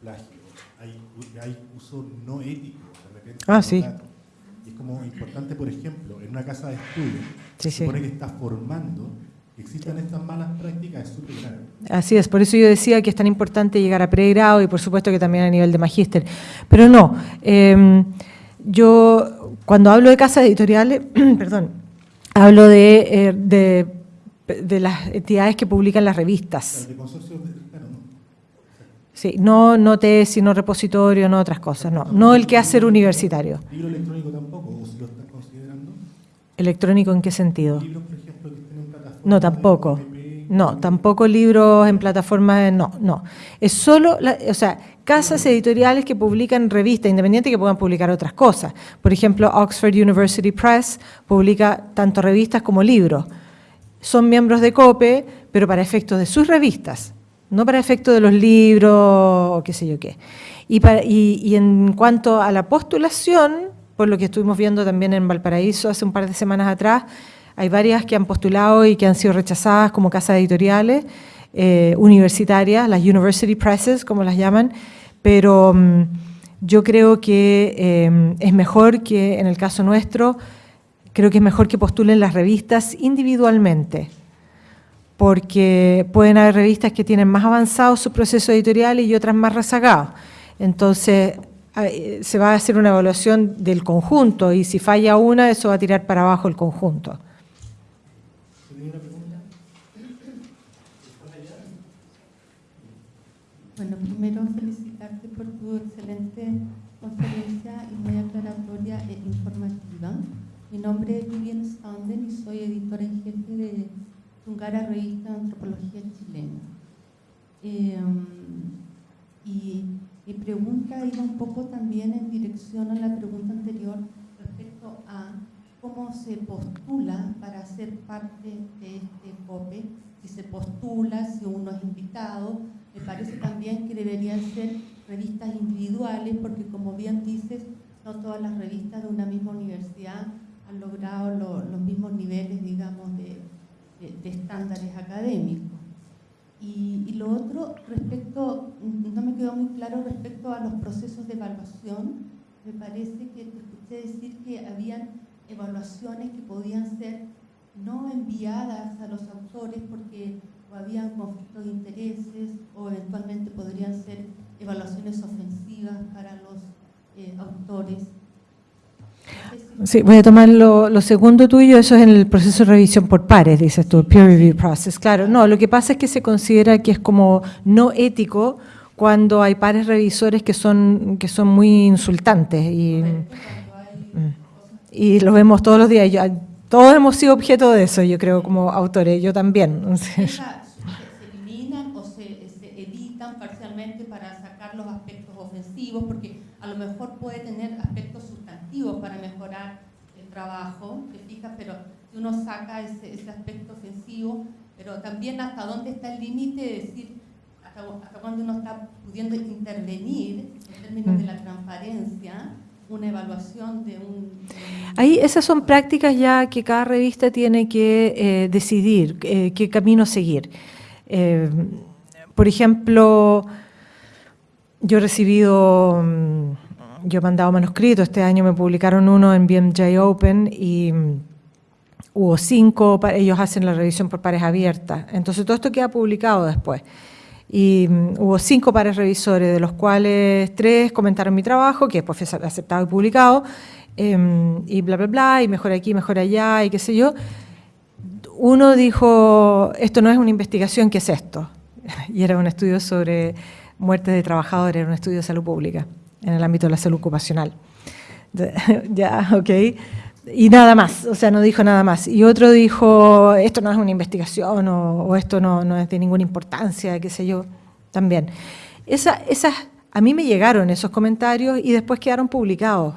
plagio, hay, hay uso no ético de repente. Ah, sí. Y es como importante, por ejemplo, en una casa de estudio, sí, se sí. supone que está formando existan estas malas prácticas es súper grave. Así es, por eso yo decía que es tan importante llegar a pregrado y por supuesto que también a nivel de magíster. Pero no, eh, yo cuando hablo de casas editoriales, (clears throat) perdón, hablo de, eh, de, de, las entidades que publican las revistas. De consorcios, claro, ¿no? Sí, no, no tesis, no repositorio, no otras cosas, no. No el quehacer universitario. ¿Libro electrónico tampoco? ¿O si lo están considerando? ¿Electrónico en qué sentido? ¿Libros, por ejemplo, que estén en plataforma? No, tampoco. No, tampoco libros en plataformas, no, no. Es solo, la, o sea, casas editoriales que publican revistas independientes que puedan publicar otras cosas. Por ejemplo, Oxford University Press publica tanto revistas como libros. Son miembros de COPE, pero para efectos de sus revistas, no para efectos de los libros o qué sé yo qué. Y, para, y, y en cuanto a la postulación, por lo que estuvimos viendo también en Valparaíso hace un par de semanas atrás, hay varias que han postulado y que han sido rechazadas como casas editoriales eh, universitarias, las university presses, como las llaman, pero um, yo creo que eh, es mejor que, en el caso nuestro, creo que es mejor que postulen las revistas individualmente, porque pueden haber revistas que tienen más avanzado su proceso editorial y otras más rezagados. Entonces, se va a hacer una evaluación del conjunto y si falla una, eso va a tirar para abajo el conjunto. Bueno, primero felicitarte por tu excelente conferencia y muy aclaratoria e informativa. Mi nombre es Vivian Standen y soy editora en jefe de Tungara Revista Antropología Chilena. Eh, y mi pregunta iba un poco también en dirección a la pregunta anterior respecto a cómo se postula para ser parte de este COPE, si se postula, si uno es invitado, me parece también que deberían ser revistas individuales, porque como bien dices, no todas las revistas de una misma universidad han logrado lo, los mismos niveles, digamos, de, de, estándares académicos. Y, lo otro, respecto, no me quedó muy claro respecto a los procesos de evaluación, me parece que te escuché que habían evaluaciones que podían ser no enviadas a los autores porque o habían conflictos de intereses o eventualmente podrían ser evaluaciones ofensivas para los eh, autores. Sí, voy a tomar lo, lo, segundo tuyo, eso es en el proceso de revisión por pares, dices tú, peer review process. Claro, no, lo que pasa es que se considera que es como no ético cuando hay pares revisores que son, que son muy insultantes y, y lo vemos todos los días. Yo, todos hemos sido objeto de eso, yo creo, como autores, yo también. Esa, se eliminan o se, se editan parcialmente para sacar los aspectos porque a lo mejor puede tener aspectos sustantivos para mejorar el trabajo, te fijas, pero si uno saca ese, ese aspecto ofensivo, pero también hasta dónde está el límite de decir hasta, hasta cuándo uno está pudiendo intervenir en términos de la transparencia, una evaluación de un... Ahí esas son prácticas ya que cada revista tiene que eh, decidir eh, qué camino seguir. Eh, por ejemplo, yo he recibido, mm, yo he mandado manuscritos, este año me publicaron uno en BMJ Open y mm, hubo cinco, ellos hacen la revisión por pares abiertas, entonces todo esto queda publicado después. Y um, hubo cinco pares revisores, de los cuales tres comentaron mi trabajo, que después fue aceptado y publicado, eh, y bla, bla, bla, y mejor aquí, mejor allá, y qué sé yo. Uno dijo, esto no es una investigación, ¿qué es esto? (laughs) Y era un estudio sobre muertes de trabajadores, era un estudio de salud pública, en el ámbito de la salud ocupacional. (laughs) ya, ok y nada más, o sea, no dijo nada más. Y otro dijo, esto no es una investigación o, o esto no, no, es de ninguna importancia, qué sé yo, también. Esa, esas, a mí me llegaron esos comentarios y después quedaron publicados.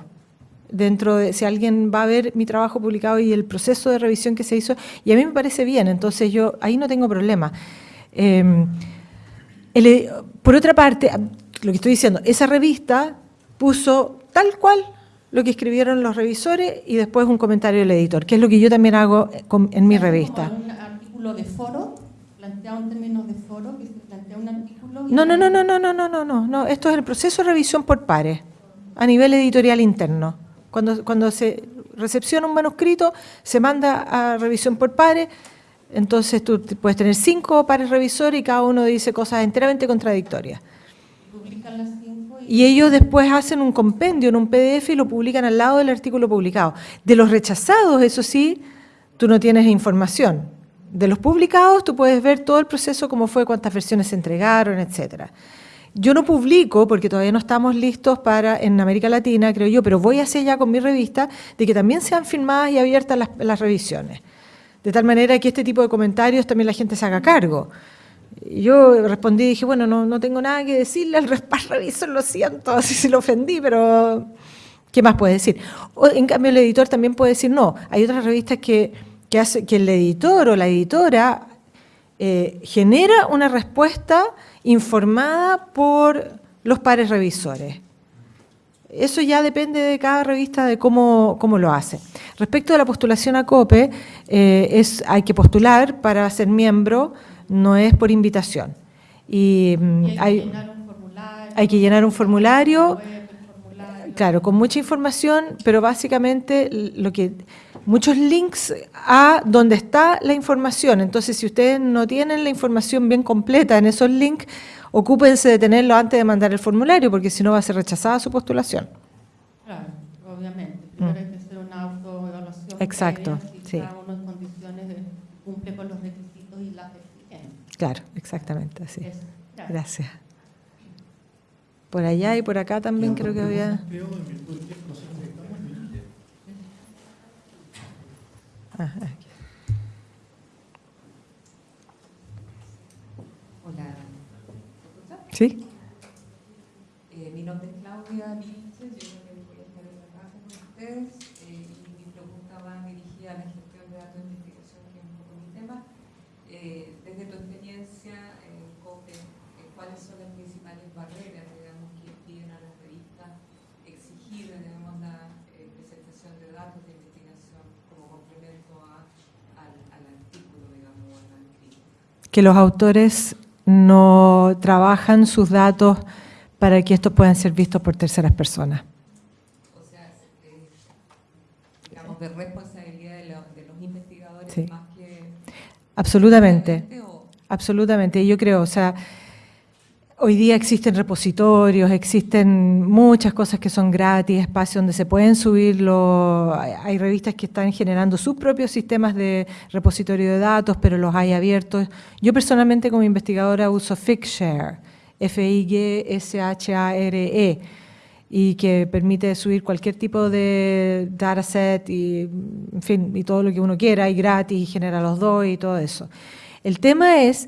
Dentro de, si alguien va a ver mi trabajo publicado y el proceso de revisión que se hizo, y a mí me parece bien, entonces yo ahí no tengo problema. Eh, el, por otra parte, lo que estoy diciendo, esa revista puso tal cual lo que escribieron los revisores y después un comentario del editor, que es lo que yo también hago en mi revista. un artículo de foro, planteado en términos de foro, que se plantea un artículo... No, no, no, no, no, no, no, no, no, no, esto es el proceso de revisión por pares, a nivel editorial interno. Cuando, cuando se recepciona un manuscrito, se manda a revisión por pares, entonces tú puedes tener cinco pares revisores y cada uno dice cosas enteramente contradictorias. Y ellos después hacen un compendio en un PDF y lo publican al lado del artículo publicado. De los rechazados, eso sí, tú no tienes información. De los publicados tú puedes ver todo el proceso, cómo fue, cuántas versiones se entregaron, etcétera. Yo no publico, porque todavía no estamos listos para, en América Latina, creo yo, pero voy hacia allá con mi revista, de que también sean filmadas y abiertas las, las revisiones. De tal manera que este tipo de comentarios también la gente se haga cargo. Yo respondí y dije, bueno, no, no tengo nada que decirle al (laughs) revisor, lo siento, (laughs) así se lo ofendí, pero ¿qué más puede decir? O, en cambio, el editor también puede decir, no, hay otras revistas que, que, hace, que el editor o la editora eh, genera una respuesta informada por los pares revisores. Eso ya depende de cada revista de cómo, cómo lo hace. Respecto a la postulación a COPE, eh, es, hay que postular para ser miembro, no es por invitación. Y, mm, hay, que llenar un formulario. Hay que llenar un formulario, web, formulario. claro, con mucha información, pero básicamente lo que muchos links a donde está la información. Entonces, si ustedes no tienen la información bien completa en esos links, ocúpense de tenerlo antes de mandar el formulario, porque si no va a ser rechazada su postulación. Claro, obviamente. Primero Exacto, si sí. cada uno en condiciones de, cumple con los requisitos y las exigencias. Claro, exactamente así. Eso. Gracias. Gracias. Por allá y por acá también creo que había... Ah, aquí. Hola. ¿Sí? Eh, mi nombre es Claudia yo creo que voy a estar en la clase con ustedes eh, y mi pregunta va dirigida a la gestión de datos de investigación, que es un poco mi tema. Eh, desde tu experiencia en COPE, eh, ¿cuáles son las principales barreras, digamos, que piden a las revistas exigir, digamos, la eh, presentación de datos de investigación como complemento a- al, al artículo, digamos, o al escrito? Que los autores no trabajan sus datos para que estos puedan ser vistos por terceras personas. O sea, eh, digamos, de responsabilidad de, lo- de los investigadores Sí. más que... Absolutamente. Absolutamente, yo creo, o sea, hoy día existen repositorios, existen muchas cosas que son gratis, espacios donde se pueden subirlo, hay, revistas que están generando sus propios sistemas de repositorio de datos, pero los hay abiertos. Yo personalmente como investigadora uso Figshare, F-I-G-S-H-A-R-E, y que permite subir cualquier tipo de dataset y, en fin, y todo lo que uno quiera, y gratis, y genera los dos y todo eso. El tema es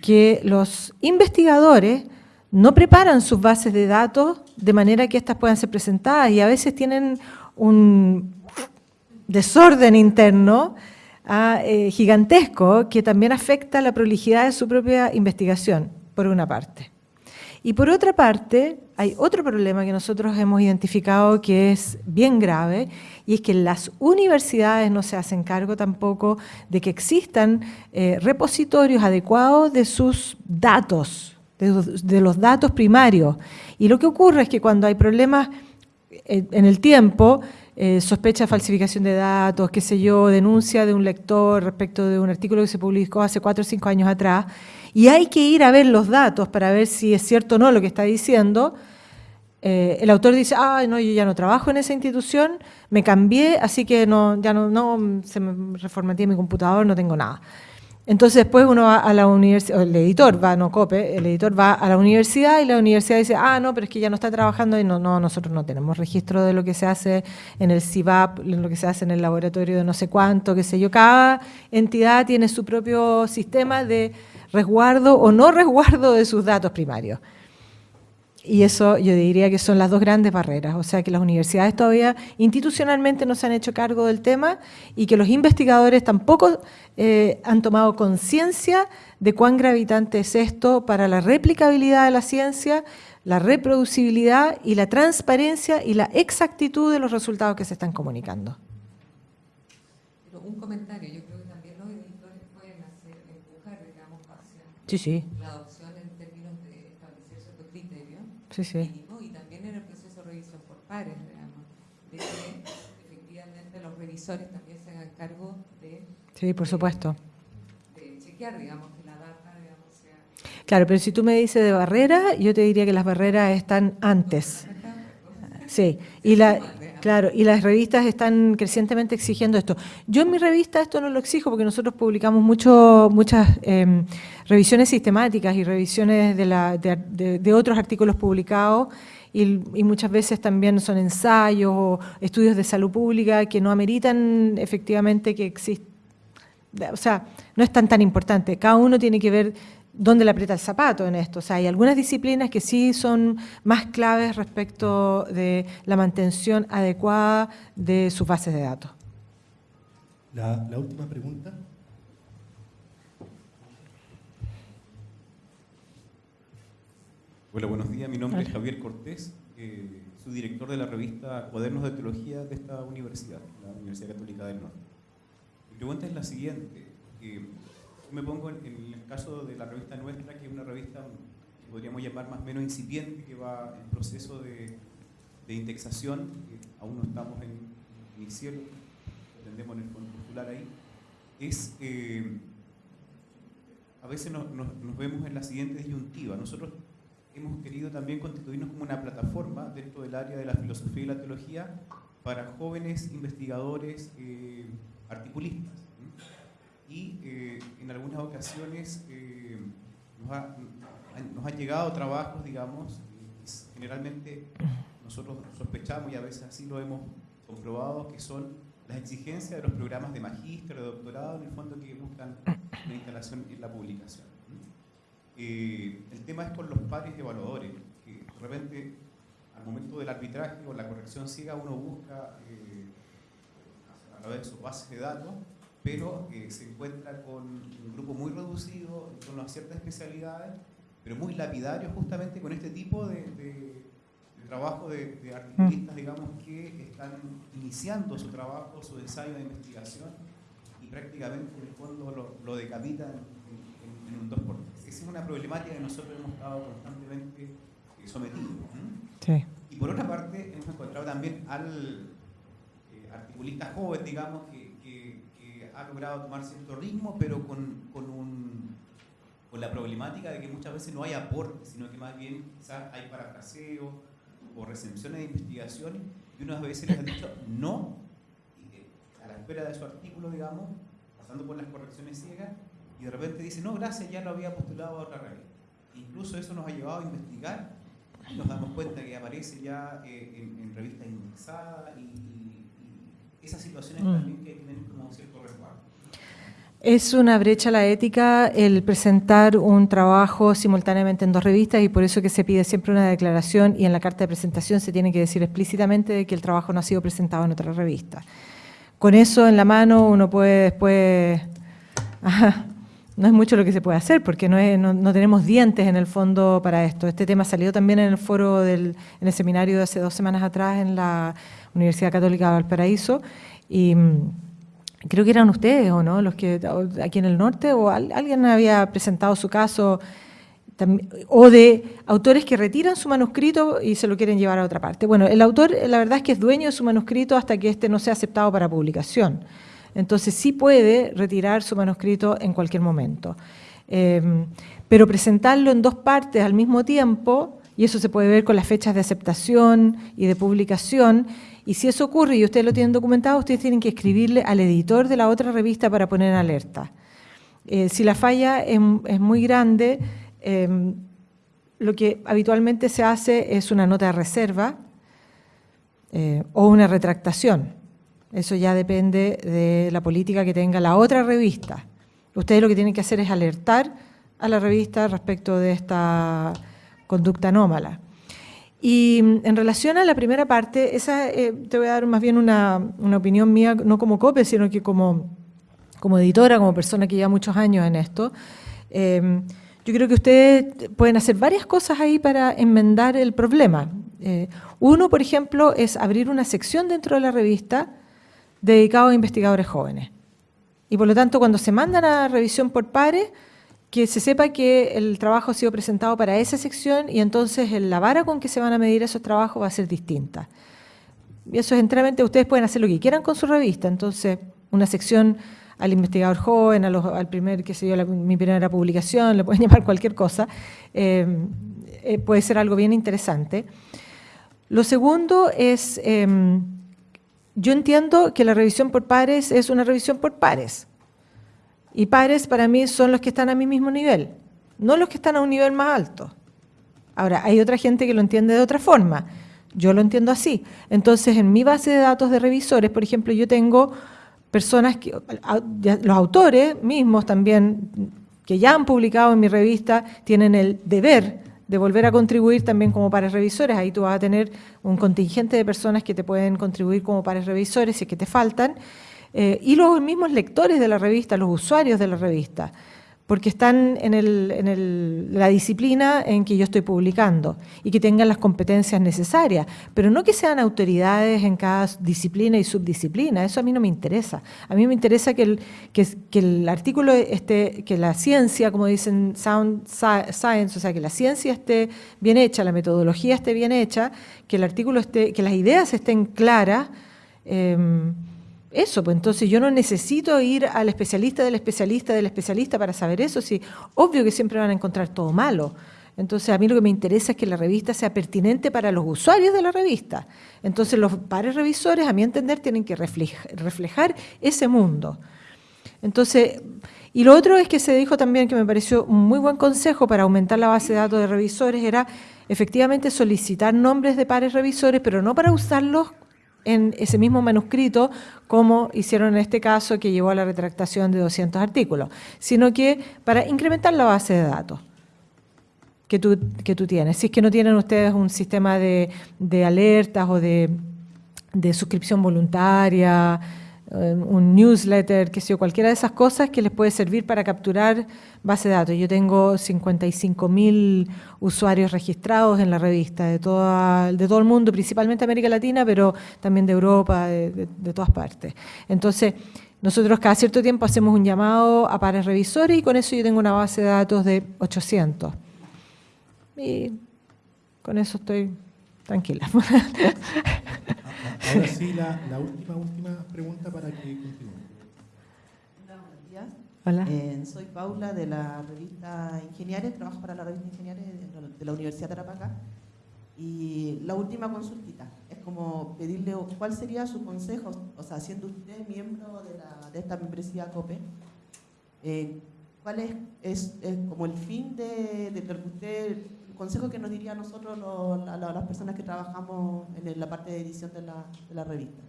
que los investigadores no preparan sus bases de datos de manera que éstas puedan ser presentadas y a veces tienen un desorden interno ah, eh, gigantesco que también afecta la prolijidad de su propia investigación, por una parte. Y por otra parte, hay otro problema que nosotros hemos identificado que es bien grave, y es que las universidades no se hacen cargo tampoco de que existan eh, repositorios adecuados de sus datos, de, los- datos primarios. Y lo que ocurre es que cuando hay problemas eh, en el tiempo, eh, sospecha de falsificación de datos, qué sé yo, denuncia de un lector respecto de un artículo que se publicó hace cuatro o cinco años atrás, y hay que ir a ver los datos para ver si es cierto o no lo que está diciendo, eh, el autor dice, ah, no, yo ya no trabajo en esa institución, me cambié, así que no, ya no, no se me reformateé mi computador, no tengo nada. Entonces después uno va a la universidad, el editor va, no COPE, el editor va a la universidad y la universidad dice, ah, no, pero es que ya no está trabajando y no, no, nosotros no tenemos registro de lo que se hace en el CIVAP, lo que se hace en el laboratorio de no sé cuánto, qué sé yo. Cada entidad tiene su propio sistema de resguardo o no resguardo de sus datos primarios. Y eso yo diría que son las dos grandes barreras, o sea que las universidades todavía institucionalmente no se han hecho cargo del tema y que los investigadores tampoco eh, han tomado conciencia de cuán gravitante es esto para la replicabilidad de la ciencia, la reproducibilidad y la transparencia y la exactitud de los resultados que se están comunicando. Un comentario, creo que también los editores pueden hacer, empujar, digamos, hacia Sí, sí, la adopción en términos de establecer ciertos criterios sí, sí. mínimos y también en el proceso de revisión por pares, digamos, de que efectivamente los revisores también se hagan cargo de, Sí, por supuesto. de chequear, digamos, que la data, digamos, sea... Claro, pero si tú me dices de barrera, yo te diría que las barreras están antes. Sí, y la, claro, y las revistas están crecientemente exigiendo esto. Yo en mi revista esto no lo exijo porque nosotros publicamos mucho, muchas em, revisiones sistemáticas y revisiones de, la, de, otros artículos publicados y, y muchas veces también son ensayos o estudios de salud pública que no ameritan efectivamente que exista o sea, no es tan tan importante. Cada uno tiene que ver dónde le aprieta el zapato en esto. O sea, hay algunas disciplinas que sí son más claves respecto de la mantención adecuada de sus bases de datos. La, la última pregunta. Hola, buenos días. Mi nombre es. Javier Cortés, eh, soy director de la revista Cuadernos de Teología de esta universidad, la Universidad Católica del Norte. Mi pregunta es la siguiente. eh, me pongo en, el caso de la revista nuestra, que es una revista que podríamos llamar más o menos incipiente, que va en proceso de, de indexación, aún no estamos en, en el cielo, pretendemos en el fondo postular ahí, es... eh, a veces nos, nos- nos vemos en la siguiente disyuntiva. Nosotros hemos querido también constituirnos como una plataforma dentro del área de la filosofía y la teología para jóvenes investigadores, eh, articulistas. Y eh, en algunas ocasiones eh, nos, ha- han, llegado trabajos, digamos, generalmente nosotros sospechamos y a veces así lo hemos comprobado, que son las exigencias de los programas de magíster, de doctorado, en el fondo que buscan la instalación y la publicación. Eh, el tema es con los pares evaluadores, que de repente al momento del arbitraje o la corrección ciega uno busca a través de sus bases de datos, pero eh, se encuentra con un grupo muy reducido torno a ciertas especialidades, pero muy lapidario justamente con este tipo de, de- de trabajo de, de articulistas, digamos, que están iniciando su trabajo, su ensayo de investigación y prácticamente en el fondo lo, lo decapitan en, en- en un 2 por 3 Esa es una problemática que nosotros hemos estado constantemente eh, sometidos. Y por otra parte, hemos encontrado también al, eh, articulista joven, digamos, que, ha logrado tomar cierto ritmo, pero con, con, un, con la problemática de que muchas veces no hay aporte, sino que más bien quizás hay parafraseo o recepciones de investigación y unas veces les han dicho no a la espera de su artículo, digamos, pasando por las correcciones ciegas, y de repente dice, no, gracias, ya lo había postulado a otra revista. Incluso eso nos ha llevado a investigar y nos damos cuenta que aparece ya eh, en, revistas indexadas y, esas situaciones mm. también que tienen como cierto resguardo. Es una brecha la ética el presentar un trabajo simultáneamente en dos revistas y por eso que se pide siempre una declaración y en la carta de presentación se tiene que decir explícitamente que el trabajo no ha sido presentado en otra revista. Con eso en la mano uno puede después... (laughs) no es mucho lo que se puede hacer porque no, no, tenemos dientes en el fondo para esto. Este tema salió también en el foro, del, en el seminario de hace dos semanas atrás en la Universidad Católica de Valparaíso y mm, creo que eran ustedes o no, los que aquí en el norte o alguien había presentado su caso o de autores que retiran su manuscrito y se lo quieren llevar a otra parte. Bueno, el autor la verdad es que es dueño de su manuscrito hasta que este no sea aceptado para publicación. Entonces sí puede retirar su manuscrito en cualquier momento. Em, pero presentarlo en dos partes al mismo tiempo, y eso se puede ver con las fechas de aceptación y de publicación, y si eso ocurre y ustedes lo tienen documentado, ustedes tienen que escribirle al editor de la otra revista para poner alerta. Eh, si la falla es, muy grande, em, lo que habitualmente se hace es una nota de reserva eh, o una retractación. Eso ya depende de la política que tenga la otra revista. Ustedes lo que tienen que hacer es alertar a la revista respecto de esta conducta anómala. Y mm, en relación a la primera parte, esa eh, te voy a dar más bien una, opinión mía, no como COPE, sino que como, como editora, como persona que lleva muchos años en esto. Em, yo creo que ustedes pueden hacer varias cosas ahí para enmendar el problema. Eh, uno, por ejemplo, es abrir una sección dentro de la revista dedicado a investigadores jóvenes. Y por lo tanto, cuando se mandan a revisión por pares, que se sepa que el trabajo ha sido presentado para esa sección y entonces la vara con que se van a medir esos trabajos va a ser distinta. Eso es enteramente, ustedes pueden hacer lo que quieran con su revista, entonces una sección al investigador joven, al primer, que se dio mi primera publicación, le pueden (laughs) llamar cualquier cosa, eh, eh, puede ser algo bien interesante. Lo segundo es... Em, yo entiendo que la revisión por pares es una revisión por pares. Y pares para mí son los que están a mi mismo nivel, no los que están a un nivel más alto. Ahora, hay otra gente que lo entiende de otra forma. Yo lo entiendo así. Entonces, en mi base de datos de revisores, por ejemplo, yo tengo personas, que, los autores mismos también, que ya han publicado en mi revista, tienen el deber de volver a contribuir también como pares revisores. Ahí tú vas a tener un contingente de personas que te pueden contribuir como pares revisores si es que te faltan. Eh, y los mismos lectores de la revista, los usuarios de la revista porque están en, la disciplina en que yo estoy publicando y que tengan las competencias necesarias, pero no que sean autoridades en cada disciplina y subdisciplina, eso a mí no me interesa. A mí me interesa que el, que, el artículo esté, que la ciencia, como dicen sound science, o sea, que la ciencia esté bien hecha, la metodología esté bien hecha, que el artículo esté, que las ideas estén claras, em, eso, pues entonces yo no necesito ir al especialista del especialista del especialista para saber eso, sí, obvio que siempre van a encontrar todo malo. Entonces a mí lo que me interesa es que la revista sea pertinente para los usuarios de la revista. Entonces los pares revisores, a mi entender, tienen que reflejar ese mundo. Entonces, y lo otro es que se dijo también que me pareció un muy buen consejo para aumentar la base de datos de revisores, era efectivamente solicitar nombres de pares revisores, pero no para usarlos en ese mismo manuscrito, como hicieron en este caso que llevó a la retractación de 200 artículos, sino que para incrementar la base de datos que tú, que tú tienes. Si es que no tienen ustedes un sistema de, de alertas o de, de suscripción voluntaria, un newsletter, que sea cualquiera de esas cosas que les puede servir para capturar base de datos. Yo tengo 55 mil usuarios registrados en la revista de, de todo el mundo, principalmente América Latina, pero también de Europa, de, todas partes. Entonces, nosotros cada cierto tiempo hacemos un llamado a pares revisores y con eso yo tengo una base de datos de 800. Y con eso estoy tranquila. (laughs) Ahora sí, la, la última, última pregunta para que continúe. Hola, buenos días. Hola. Eh, soy Paula de la revista Ingeniares, trabajo para la revista Ingeniares de la- de Universidad de Tarapacá. Y la última consultita es como pedirle cuál sería su consejo, o sea, siendo usted miembro de, la- de esta membresía COPE, eh, ¿cuál es, es- es como el fin de, de lo que usted, consejo que nos diría a nosotros, la- las personas que trabajamos en la parte de edición de la, de la revista?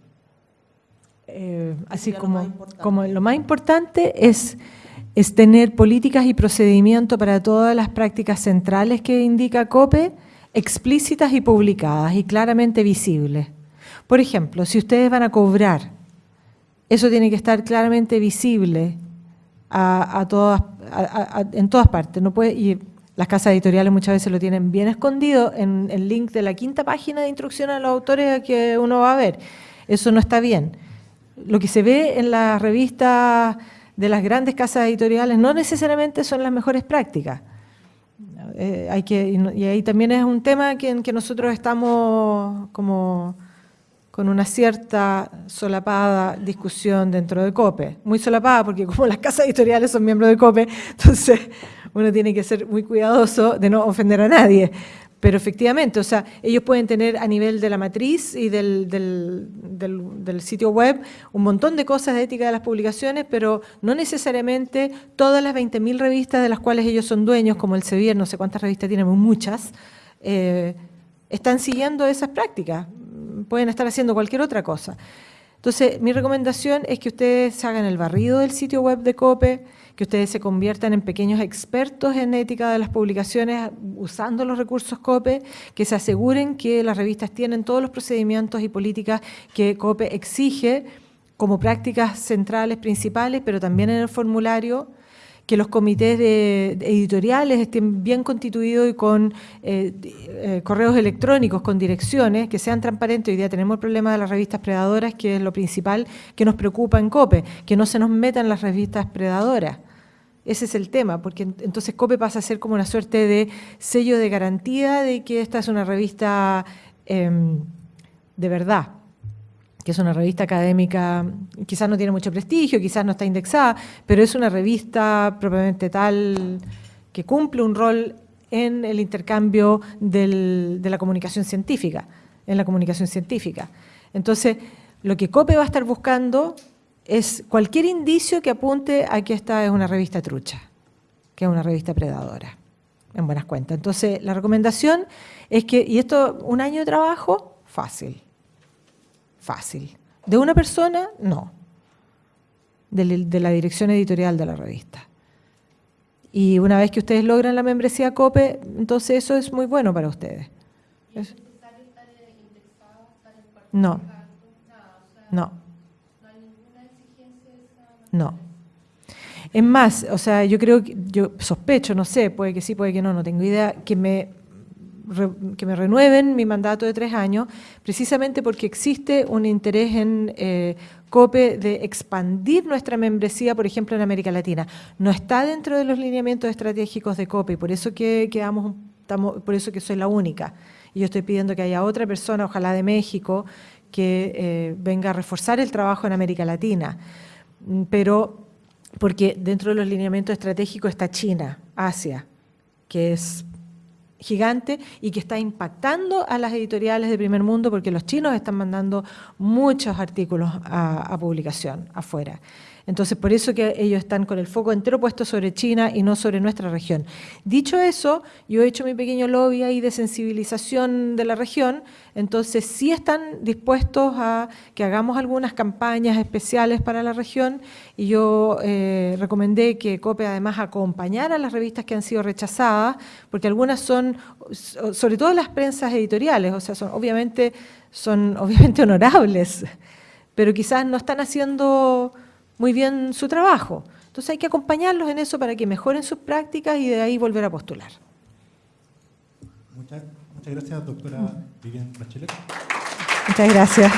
Eh, así sería lo como, más importante? como lo más importante es, es tener políticas y procedimientos para todas las prácticas centrales que indica COPE, explícitas y publicadas y claramente visibles. Por ejemplo, si ustedes van a cobrar, eso tiene que estar claramente visible a, a todas, a- a- en todas partes. No puede, y las casas editoriales muchas veces lo tienen bien escondido en el link de la quinta página de instrucción a los autores que uno va a ver. Eso no está bien. Lo que se ve en las revistas de las grandes casas editoriales no necesariamente son las mejores prácticas. Eh, hay que, y ahí también es un tema que, en que nosotros estamos como con una cierta solapada discusión dentro de COPE. Muy solapada porque (laughs) como las casas editoriales son miembros de COPE, entonces uno tiene que ser muy cuidadoso de no ofender a nadie. Pero efectivamente, o sea, ellos pueden tener a nivel de la matriz y del, sitio web un montón de cosas de ética de las publicaciones, pero no necesariamente todas las 20.000 revistas de las cuales ellos son dueños, como el Sevier, no sé cuántas revistas tienen, muchas, eh, están siguiendo esas prácticas. Pueden estar haciendo cualquier otra cosa. Entonces, mi recomendación es que ustedes hagan el barrido del sitio web de COPE, que ustedes se conviertan en pequeños expertos en ética de las publicaciones usando los recursos COPE, que se aseguren que las revistas tienen todos los procedimientos y políticas que COPE exige como prácticas centrales, principales, pero también en el formulario, que los comités de, editoriales estén bien constituidos y con eh, eh, correos electrónicos, con direcciones, que sean transparentes. Hoy día tenemos el problema de las revistas predadoras, que es lo principal que nos preocupa en COPE, que no se nos metan las revistas predadoras. Ese es el tema, porque en- entonces COPE pasa a ser como una suerte de sello de garantía de que esta es una revista em, de verdad, que es una revista académica, quizás no tiene mucho prestigio, quizás no está indexada, pero es una revista propiamente tal que cumple un rol en el intercambio del- de la comunicación científica, en la comunicación científica. Entonces, lo que COPE va a estar buscando es cualquier indicio que apunte a que esta es una revista trucha, que es una revista predadora, en buenas cuentas. Entonces, la recomendación es que, y esto, un año de trabajo, fácil fácil. ¿De una persona? No. De, de la dirección editorial de la revista. Y una vez que ustedes logran la membresía COPE, entonces eso es muy bueno para ustedes. Es- No. No. No. Es más, o sea, yo creo que, yo sospecho, no sé, puede que sí, puede que no, no tengo idea, que me que me renueven mi mandato de tres años, precisamente porque existe un interés en eh, COPE de expandir nuestra membresía, por ejemplo, en América Latina. No está dentro de los lineamientos estratégicos de COPE, por eso que quedamos, por eso que soy la única. Y yo estoy pidiendo que haya otra persona, ojalá de México, que eh, venga a reforzar el trabajo en América Latina. Pero porque dentro de los lineamientos estratégicos está China, Asia, que es gigante y que está impactando a las editoriales de primer mundo porque los chinos están mandando muchos artículos a, a publicación afuera. Entonces, por eso que ellos están con el foco entero puesto sobre China y no sobre nuestra región. Dicho eso, yo he hecho mi pequeño lobby ahí de sensibilización de la región, entonces sí están dispuestos a que hagamos algunas campañas especiales para la región y yo eh, recomendé que COPE además acompañara a las revistas que han sido rechazadas, porque algunas son, so- sobre todo las prensas editoriales, o sea, son obviamente, son obviamente (laughs) honorables, pero quizás no están haciendo muy bien su trabajo. Entonces hay que acompañarlos en eso para que mejoren sus prácticas y de ahí volver a postular. Muchas, muchas gracias, doctora Vivian Bachelet. Muchas gracias.